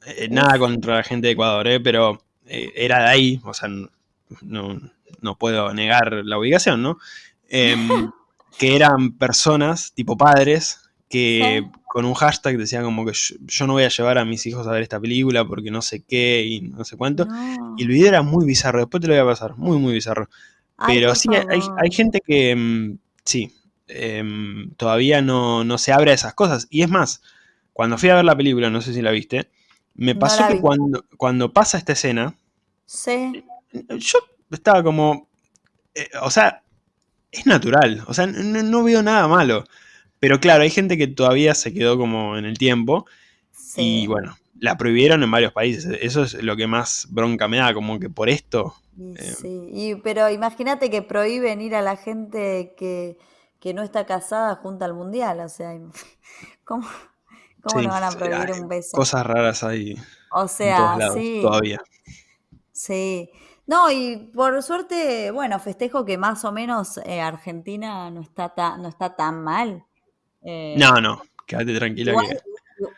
Eh, nada contra la gente de Ecuador, eh, pero eh, era de ahí, o sea, no, no puedo negar la ubicación, ¿no? Em, que eran personas, tipo padres, que Sí. con un hashtag decía como que yo, yo no voy a llevar a mis hijos a ver esta película porque no sé qué y no sé cuánto. No. Y el video era muy bizarro, después te lo voy a pasar, muy, muy bizarro. Ay, Pero sí, hay, hay gente que mm, sí, em, todavía no, no se abre a esas cosas. Y es más, cuando fui a ver la película, no sé si la viste, me No pasó la que cuando, cuando pasa esta escena, Sí. yo estaba como, eh, o sea, es natural, o sea, no, no veo nada malo. Pero claro, hay gente que todavía se quedó como en el tiempo y Sí. bueno, la prohibieron en varios países. Eso es lo que más bronca me da, como que por esto... Y eh, sí, y, pero imagínate que prohíben ir a la gente que, que no está casada junto al mundial, o sea, ¿cómo, cómo sí, no van a prohibir hay un beso? cosas raras ahí O en todos sea, lados, sí, todavía. sí. No, y por suerte, bueno, festejo que más o menos eh, Argentina no está no está tan mal. Eh, No, no, quédate tranquila igual, que...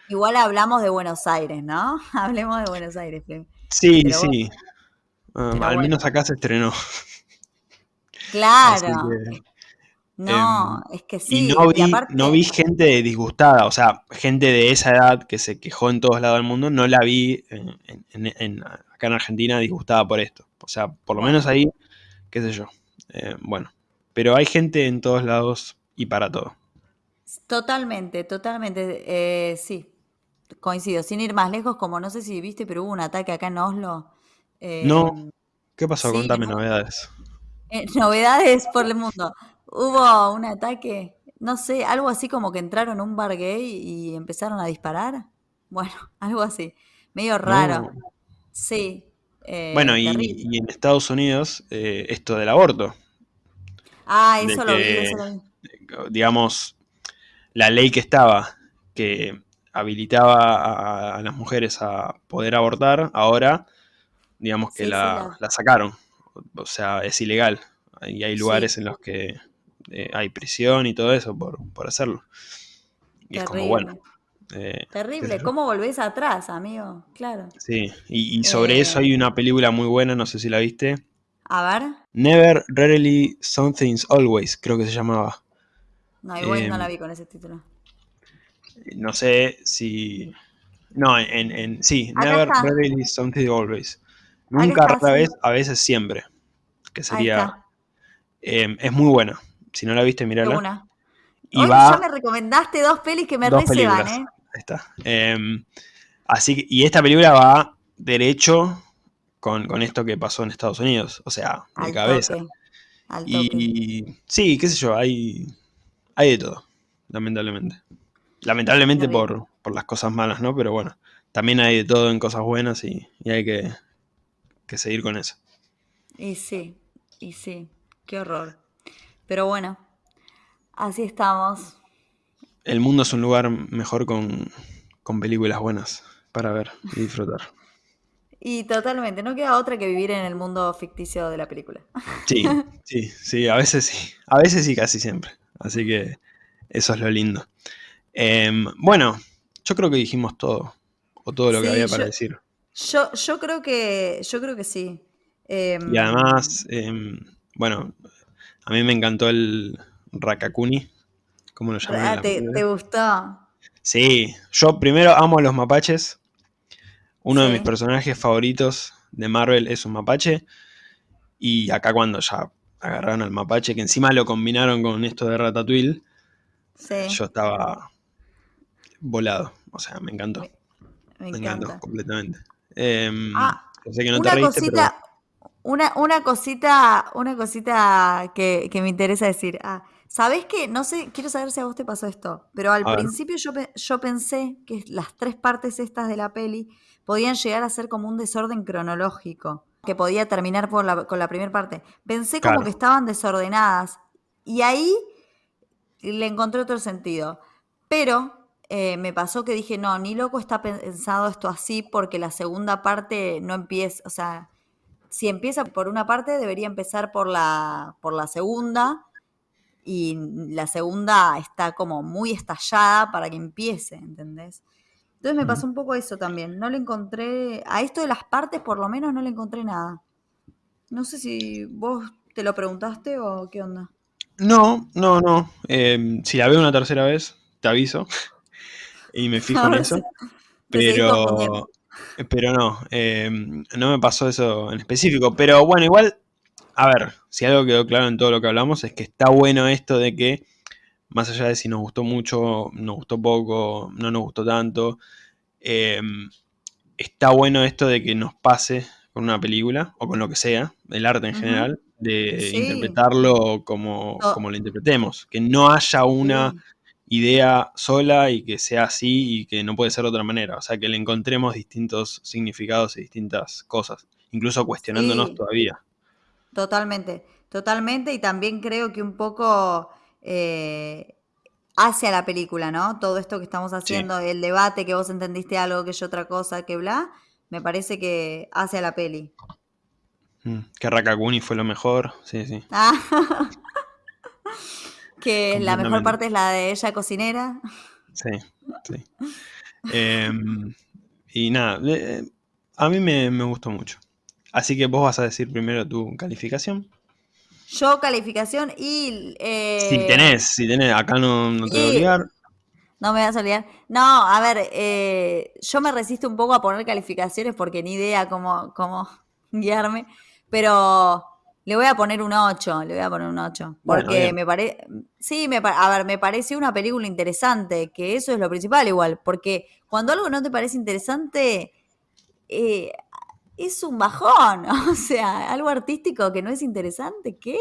igual hablamos de Buenos Aires, ¿no? Hablemos de Buenos Aires. Sí, Pero bueno, sí, um, pero al bueno, menos acá se estrenó. Claro. que... No, em, es que y sí, no y vi, no vi gente disgustada, o sea, gente de esa edad que se quejó en todos lados del mundo, no la vi en, en- en- acá en Argentina disgustada por esto. O sea, por lo menos ahí, qué sé yo. Eh, bueno, pero hay gente en todos lados y para todo. Totalmente, totalmente, eh, sí, coincido. Sin ir más lejos, como no sé si viste, pero hubo un ataque acá en Oslo. No, eh, ¿qué pasó? sí, Contame no- novedades. eh, novedades por el mundo. Hubo un ataque, no sé, algo así como que entraron a un bar gay y empezaron a disparar. Bueno, algo así, medio raro. No. Sí, Bueno, y, en Estados Unidos, esto del aborto, Ah, de eso lo vi, eso lo vi. digamos, la ley que estaba, que habilitaba a, a las mujeres a poder abortar, ahora, digamos que Sí, sí, la, la, sacaron. O sea, es ilegal. Y hay lugares sí, en los que eh, hay prisión y todo eso por, por hacerlo. Y es como, bueno, terrible. eh, Terrible. ¿cómo volvés atrás, amigo? Claro. Sí, y, y sobre eso Eh, hay una película muy buena, no sé si la viste. a ver, Never, Rarely, Something's Always, creo que se llamaba. No, igual no Eh, la vi con ese título. no sé si... No, en, en sí, Acá Never, está, Rarely, Something Always. Nunca, está, sí, vez, a veces siempre. Que sería... eh, es muy buena. Si no la viste, mírala. una. Y Hoy ya va me recomendaste dos pelis que me películas. ¿eh? Ahí está. Eh, así que, y esta película va derecho con, con esto que pasó en Estados Unidos. O sea, de Al cabeza. toque, al toque. Y sí, qué sé yo, hay, hay de todo, lamentablemente. Lamentablemente por, por las cosas malas, ¿no? Pero bueno, también hay de todo en cosas buenas y, y hay que, que seguir con eso. Y sí, y sí, qué horror. Pero bueno, así estamos. El mundo es un lugar mejor con, con películas buenas para ver y disfrutar. Y totalmente, no queda otra que vivir en el mundo ficticio de la película. Sí, sí, sí, a veces sí. A veces sí, casi siempre. Así que eso es lo lindo. Em, bueno, yo creo que dijimos todo. O todo lo que había yo, para decir. yo, yo creo que, yo creo que sí. Y Em, además, em, bueno, a mí me encantó el Rakakuni, como lo llaman ah, ¿te, gustó? Sí, yo primero amo a los mapaches. Uno de mis personajes favoritos de Marvel es un mapache. Y acá cuando ya agarraron al mapache, que encima lo combinaron con esto de Ratatouille, sí, yo estaba volado. O sea, me encantó. me, me Me encantó completamente. Em, Ah, yo sé que no te una pero cosita, una, una cosita, una cosita que, que me interesa decir. Ah, ¿sabés qué? No sé, quiero saber si a vos te pasó esto, pero al a principio yo, yo pensé que las tres partes estas de la peli podían llegar a ser como un desorden cronológico, que podía terminar por la- con la primera parte. Pensé como que estaban desordenadas y ahí le encontré otro sentido. Pero eh, me pasó que dije, no, ni loco está pensado esto así porque la segunda parte no empieza, o sea, si empieza por una parte debería empezar por la, por la segunda y la segunda está como muy estallada para que empiece, ¿entendés? Entonces me pasó un poco eso también. No le encontré, a esto de las partes por lo menos no le encontré nada. No sé si vos te lo preguntaste o qué onda. No, no, no. Em, si la veo una tercera vez, te aviso. y me fijo en eso. Pero, pero no, em, no me pasó eso en específico. Pero bueno, igual, a ver, si algo quedó claro en todo lo que hablamos es que está bueno esto de que, más allá de si nos gustó mucho, nos gustó poco, no nos gustó tanto, em, está bueno esto de que nos pase con una película o con lo que sea, el arte en general, de interpretarlo como, como, lo interpretemos. Que no haya una idea sola y que sea así y que no puede ser de otra manera. O sea, que le encontremos distintos significados y distintas cosas, incluso cuestionándonos todavía. Totalmente, totalmente. Y también creo que un poco eh, hacia la película, ¿no? Todo esto que estamos haciendo, el debate, que vos entendiste algo, que yo otra cosa, que bla, me parece que hace la peli. Mm, que Rakakuni fue lo mejor, sí, sí. Ah. Que la mejor parte es la de ella cocinera. Sí, sí. Em, y nada, a mí me, gustó mucho. Así que vos vas a decir primero tu calificación. Yo calificación y... Eh, si tenés, si tenés, acá no, te voy a obligar. No me vas a olvidar. No, a ver, eh, yo me resisto un poco a poner calificaciones porque ni idea cómo, cómo guiarme, pero le voy a poner un 8, le voy a poner un 8. Porque me parece. Sí, me a ver, me parece una película interesante, que eso es lo principal igual. Porque cuando algo no te parece interesante, eh, es un bajón. O sea, algo artístico que no es interesante, ¿qué?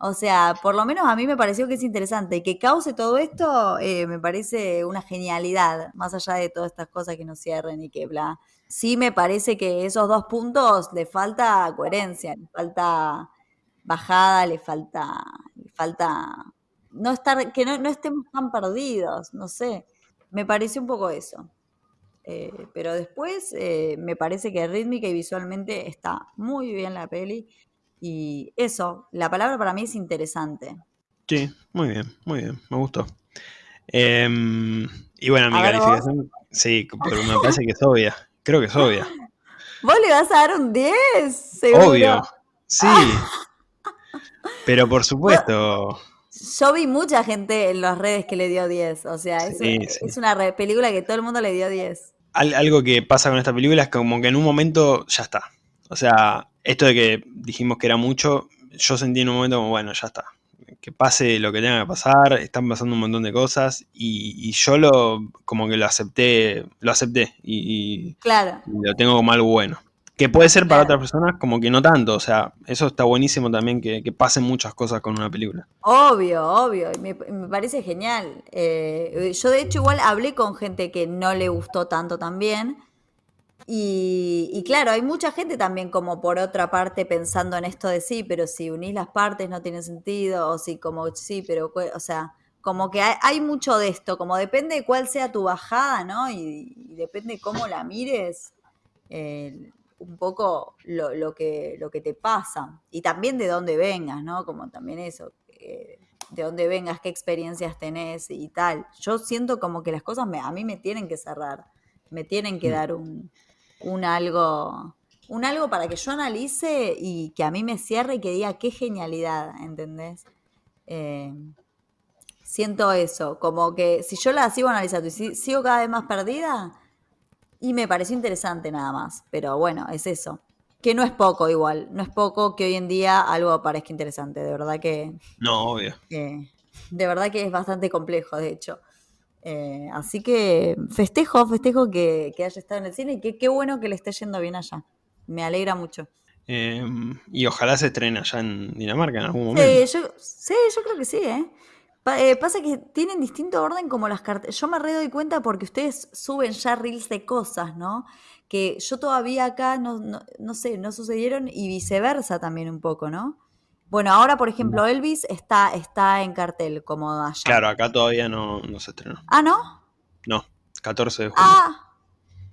O sea, por lo menos a mí me pareció que es interesante. Que cause todo esto eh, me parece una genialidad, más allá de todas estas cosas que nos cierren y que bla sí me parece que esos dos puntos le falta coherencia, le falta bajada, le falta, le falta no estar, que no, estemos tan perdidos, no sé. Me parece un poco eso. Eh, pero después eh, me parece que rítmica y visualmente está muy bien la peli. Y eso, la palabra para mí es interesante. Sí, muy bien, muy bien, me gustó. Em, y bueno, mi calificación, sí, pero me parece que es obvia. Creo que es obvia. ¿Vos le vas a dar un 10? Obvio. Sí. Pero por supuesto. Yo vi mucha gente en las redes que le dio 10. O sea, es, una película que todo el mundo le dio 10. Algo que pasa con esta película es como que en un momento ya está. O sea, esto de que dijimos que era mucho, yo sentí en un momento como, bueno, ya está que pase lo que tenga que pasar, están pasando un montón de cosas y, yo lo como que lo acepté, lo acepté y, claro. lo tengo como algo bueno. Que puede ser para otras personas como que no tanto, o sea, eso está buenísimo también que, pasen muchas cosas con una película. Obvio, obvio, me, me parece genial. Eh, yo de hecho igual hablé con gente que no le gustó tanto también y, claro, hay mucha gente también como por otra parte pensando en esto de sí, pero si unís las partes no tiene sentido, o si como sí, pero, o sea, como que hay, mucho de esto, como depende de cuál sea tu bajada, ¿no? Y, depende cómo la mires, eh, un poco lo, que, lo que te pasa. Y también de dónde vengas, ¿no? Como también eso, eh, de dónde vengas, qué experiencias tenés y tal. Yo siento como que las cosas me, a mí me tienen que cerrar, me tienen que mm. dar un un algo, un algo para que yo analice y que a mí me cierre y que diga qué genialidad, ¿entendés? Eh, siento eso, como que si yo la sigo analizando y sigo cada vez más perdida, y me pareció interesante nada más, pero bueno, es eso. Que no es poco igual, no es poco que hoy en día algo parezca interesante, de verdad que... No, obvio. de verdad que es bastante complejo, de hecho. Eh, así que festejo, festejo que, haya estado en el cine y que qué bueno que le esté yendo bien allá. Me alegra mucho. Em, y ojalá se estrene allá en Dinamarca en algún momento. Sí, yo, sí, yo creo que sí, ¿eh? ¿Eh? pasa que tienen distinto orden como las cartas. Yo me re doy cuenta porque ustedes suben ya reels de cosas, ¿no? Que yo todavía acá no, no sé, no sucedieron y viceversa también un poco, ¿no? Bueno, ahora, por ejemplo, Elvis está, está en cartel, como allá. Claro, acá todavía no, se estrenó. ¿Ah, no? No, 14 de julio. Ah,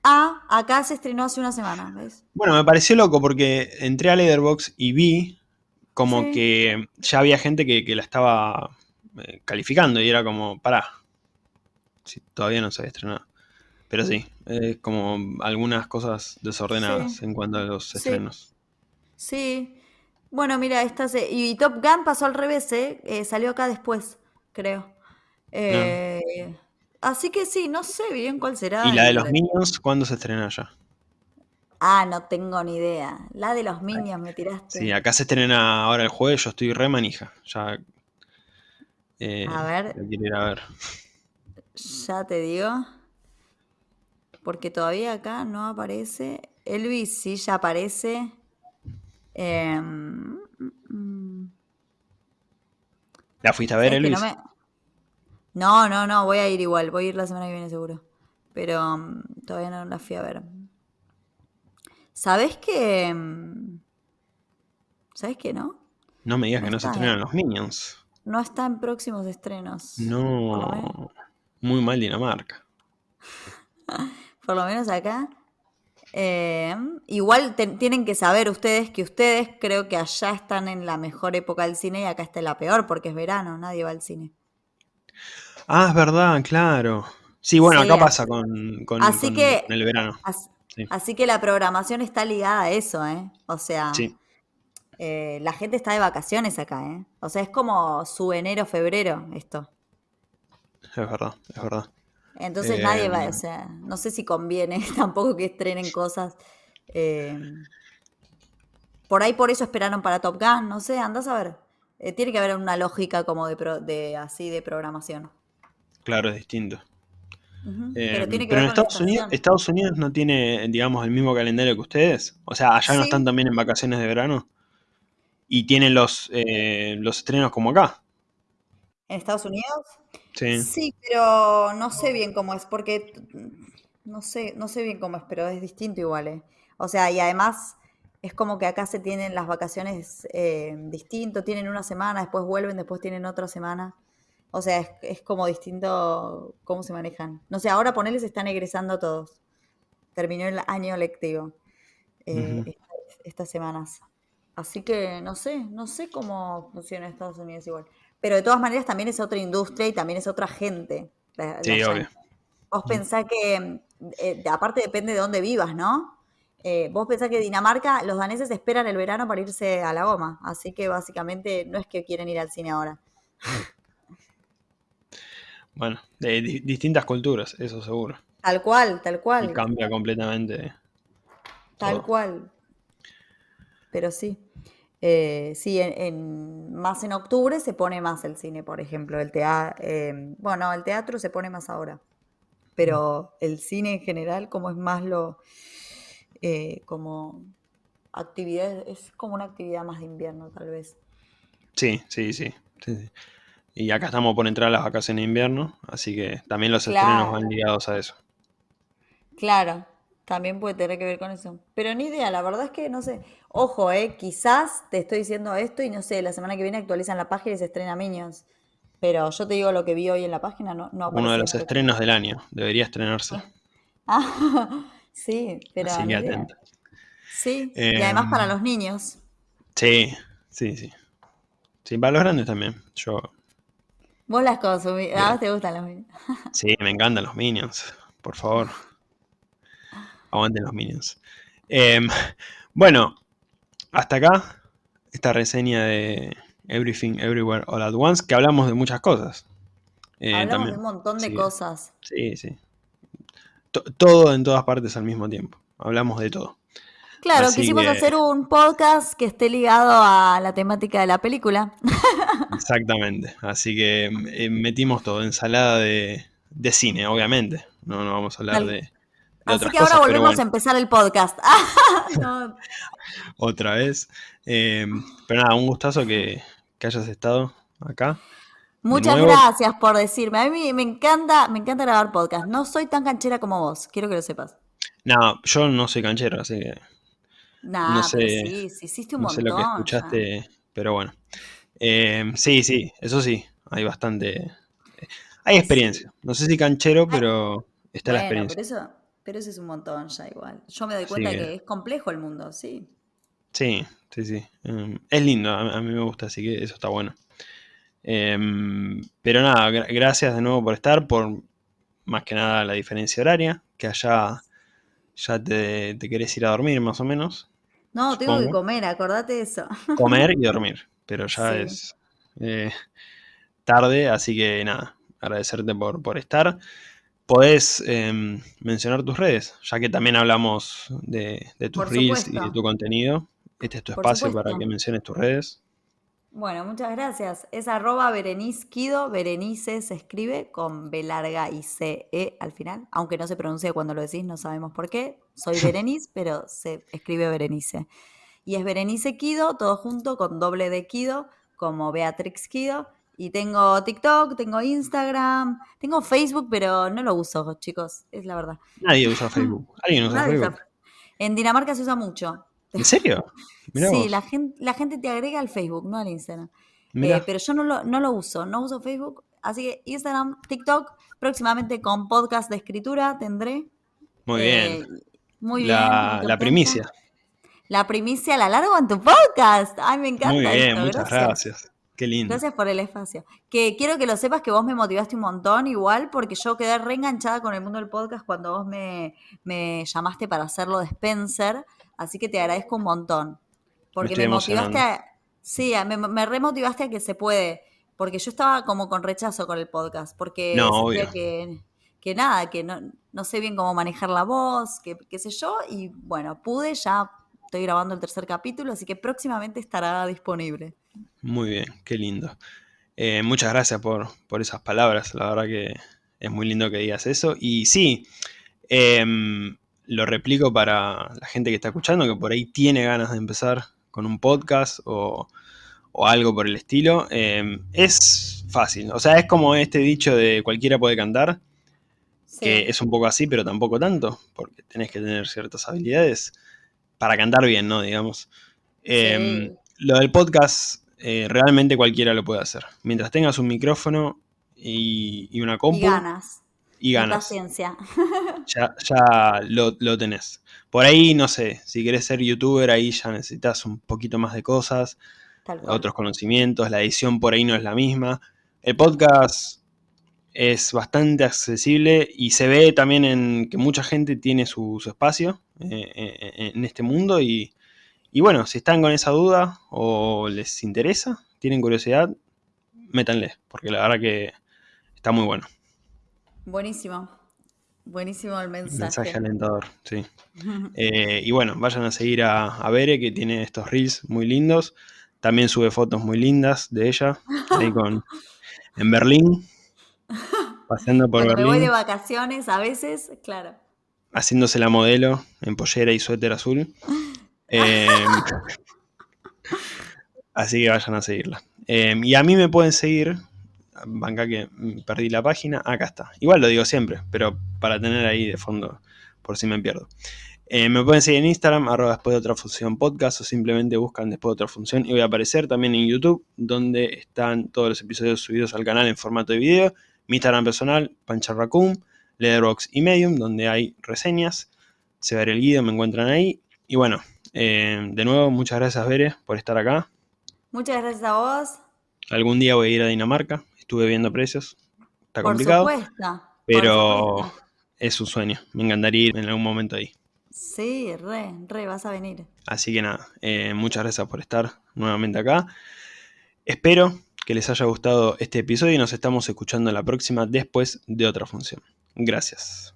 ah, acá se estrenó hace una semana, ¿ves? Bueno, me pareció loco porque entré a Leatherbox y vi como que ya había gente que, la estaba eh, calificando y era como, pará, si todavía no se había estrenado. Pero sí, es como algunas cosas desordenadas en cuanto a los estrenos. Sí, bueno, mira, esta y Top Gun pasó al revés, ¿eh? ¿eh? salió acá después, creo. Eh, así que sí, no sé bien cuál será. ¿Y la de los Minions cuándo se estrena ya? Ah, no tengo ni idea. La de los Minions me tiraste. Sí, acá se estrena ahora el jueves, yo estoy re manija. Ya. Eh, A ver. la quiero ir a ver. Ya te digo. Porque todavía acá no aparece. Elvis sí ya aparece. Em, mm, ¿La fuiste a ver, ¿sabes que Elvis? no, me- no, no, no, voy a ir igual. Voy a ir la semana que viene seguro. Pero mm, todavía no la fui a ver. ¿Sabes que... mm, ¿Sabes que no? No me digas No que no se eh. los Minions. No está en próximos estrenos. No. Muy mal Dinamarca. por lo menos acá. Eh, igual te- tienen que saber ustedes que ustedes creo que allá están en la mejor época del cine y acá está en la peor porque es verano, nadie va al cine. Ah, es verdad, claro. Sí, bueno, Sí, acá así- pasa con, con- así con- que- el verano. As- Sí. Así que la programación está ligada a eso, ¿eh? O sea, Sí, eh, la gente está de vacaciones acá, ¿eh? O sea, es como su enero, febrero, esto. es verdad, es verdad. Entonces nadie va, Em. o sea, no sé si conviene tampoco que estrenen cosas. eh, por ahí por eso esperaron para Top Gun, no sé, andás a ver. Eh, tiene que haber una lógica como de, pro- de así de programación. Claro, es distinto. Eh, Pero tiene que pero ver en Estados Unidos. Estados Unidos no tiene, digamos, el mismo calendario que ustedes. O sea, allá no están también en vacaciones de verano. Y tienen los, eh, los estrenos como acá. ¿En Estados Unidos? Sí. Sí, pero no sé bien cómo es, porque no sé, no sé bien cómo es, pero es distinto igual, ¿eh? O sea, y además es como que acá se tienen las vacaciones eh, distinto, tienen una semana, después vuelven, después tienen otra semana. O sea, es, es como distinto cómo se manejan. No sé, ahora ponerles están egresando todos. Terminó el año lectivo eh, estas semanas. Así que no sé, no sé cómo funciona Estados Unidos igual. Pero de todas maneras también es otra industria y también es otra gente. la- Sí, la obvio. Vos pensás que, eh, aparte depende de dónde vivas, ¿no? Eh, vos pensás que Dinamarca, los daneses esperan el verano para irse a la goma. Así que básicamente no es que quieren ir al cine ahora. Bueno, de di- distintas culturas, eso seguro. Tal cual, tal Y cual, cambia completamente. tal todo. cual. Pero sí. Eh, sí, en, en- más en octubre se pone más el cine, por ejemplo. El tea- eh, bueno, el teatro se pone más ahora. Pero el cine en general, como es más lo. eh, como actividad, es como una actividad más de invierno, tal vez. Sí, sí, sí. sí, sí. Y acá estamos por entrar a las vacaciones de invierno, así que también los estrenos van ligados a eso. Claro, también puede tener que ver con eso. Pero ni idea, la verdad es que no sé. Ojo, eh, quizás te estoy diciendo esto y no sé, la semana que viene actualizan la página y se estrena Minions. Pero yo te digo lo que vi hoy en la página, no, no Uno de los en estrenos del año, debería estrenarse. Ah, sí, pero Así que. Sí, y además para los niños. Sí, sí, sí. Sí, para los grandes también. Yo, Vos las consumís, a vos te gustan los niños. sí, me encantan los Minions. Por favor, aguanten los Minions. Em, bueno, hasta acá esta reseña de Everything Everywhere All at Once, que hablamos de muchas cosas. Eh, Hablamos también. de un montón de cosas. sí, sí. To- todo en todas partes al mismo tiempo. Hablamos de todo. Claro, Así quisimos que- hacer un podcast que esté ligado a la temática de la película. Exactamente. Así que eh, metimos todo. Ensalada de, de cine, obviamente. No, no vamos a hablar Tal- de Así que ahora cosas, pero volvemos bueno, a empezar el podcast. No, otra vez. Eh, pero nada, un gustazo que, que hayas estado acá. Muchas gracias por decirme. A mí me encanta, me encanta grabar podcast. No soy tan canchera como vos, quiero que lo sepas. No, yo no soy canchero, así que Nah, No pero sé- sí, sí hiciste un no sé montón. lo que ya. escuchaste, pero bueno. Eh, sí, sí, eso sí, hay bastante... Hay experiencia. No sé si canchero, pero está la experiencia. pero eso, pero eso es un montón ya igual. Yo me doy cuenta que- que es complejo el mundo, sí. Sí, sí, sí. Em, es lindo, a, a mí me gusta, así que eso está bueno. Em, pero nada, gra- gracias de nuevo por estar, por más que nada la diferencia horaria, que allá ya te, te querés ir a dormir más o menos. No, tengo que comer, acordate de eso. Comer y dormir, pero ya Sí. es eh, tarde, así que nada. agradecerte por, por estar. Podés em, mencionar tus redes, ya que también hablamos de, tus reels y de tu contenido. Este es tu espacio para que menciones tus redes. Bueno, muchas gracias. Es arroba Berenice Kido. Berenice se escribe con B larga y C E al final. Aunque no se pronuncia cuando lo decís, no sabemos por qué. Soy Berenice, pero se escribe Berenice. Y es Berenice Kido, todo junto con doble de Kido, como Beatrix Kido. Y tengo TikTok, tengo Instagram, tengo Facebook, pero no lo uso, chicos, es la verdad. Nadie usa Facebook. ¿Alguien usa Facebook? En Dinamarca se usa mucho. ¿En serio? sí, la gente, la gente te agrega al Facebook, no al Instagram. Eh, pero yo no lo, no lo uso, no uso Facebook. Así que Instagram, TikTok, próximamente con podcast de escritura tendré. Muy bien. Eh, muy bien. La primicia. La primicia la largo en tu podcast. Ay, me encanta. Muy bien, muchas gracias. Qué lindo. Gracias por el espacio. Que quiero que lo sepas que vos me motivaste un montón, igual, porque yo quedé reenganchada con el mundo del podcast cuando vos me, me llamaste para hacerlo de Spencer. Así que te agradezco un montón. Porque me, motivaste a. Sí, me, remotivaste a que se puede. Porque yo estaba como con rechazo con el podcast. Porque no, que, que nada, que no, no sé bien cómo manejar la voz, que qué sé yo. Y bueno, pude, ya estoy grabando el tercer capítulo, así que próximamente estará disponible. Muy bien, qué lindo. Eh, muchas gracias por, por, esas palabras, la verdad que es muy lindo que digas eso. Y sí, em, lo replico para la gente que está escuchando, que por ahí tiene ganas de empezar con un podcast o, algo por el estilo. Em, es fácil, o sea, es como este dicho de cualquiera puede cantar, que es un poco así, pero tampoco tanto, porque tenés que tener ciertas habilidades para cantar bien, ¿no? Digamos. Em, lo del podcast, eh, realmente cualquiera lo puede hacer. Mientras tengas un micrófono y, una compu. Y ganas y ganas. paciencia. Ya, ya lo, tenés. Por ahí, no sé, si querés ser youtuber, ahí ya necesitas un poquito más de cosas, otros conocimientos, la edición por ahí no es la misma. El podcast es bastante accesible y se ve también en que mucha gente tiene su, espacio eh, eh, en este mundo y, y bueno, si están con esa duda o les interesa, tienen curiosidad, métanle, porque la verdad que está muy bueno. Buenísimo. Buenísimo el mensaje. Mensaje alentador, sí. Eh, y bueno, vayan a seguir a, a, Bere, que tiene estos reels muy lindos. También sube fotos muy lindas de ella, ahí con, en Berlín, paseando por Berlín. Me voy de vacaciones a veces, claro. Haciéndose la modelo en pollera y suéter azul. Eh, así que vayan a seguirla. Eh, y a mí me pueden seguir banca que perdí la página, acá está. Igual lo digo siempre, pero para tener ahí de fondo por si me pierdo. Eh, me pueden seguir en Instagram, arroba después de otra función podcast, o simplemente buscan después de otra función y voy a aparecer también en YouTube, donde están todos los episodios subidos al canal en formato de video. Mi Instagram personal, Pancharracum, Leatherbox y Medium, donde hay reseñas. Se va a ver el guido, me encuentran ahí. Y bueno, eh, de nuevo, muchas gracias, Bere, por estar acá. Muchas gracias a vos. Algún día voy a ir a Dinamarca, estuve viendo precios. Está complicado. pero es un sueño. Me encantaría ir en algún momento ahí. Sí, re, re, vas a venir. Así que nada, eh, muchas gracias por estar nuevamente acá. Espero que les haya gustado este episodio y nos estamos escuchando la próxima después de otra función. Gracias.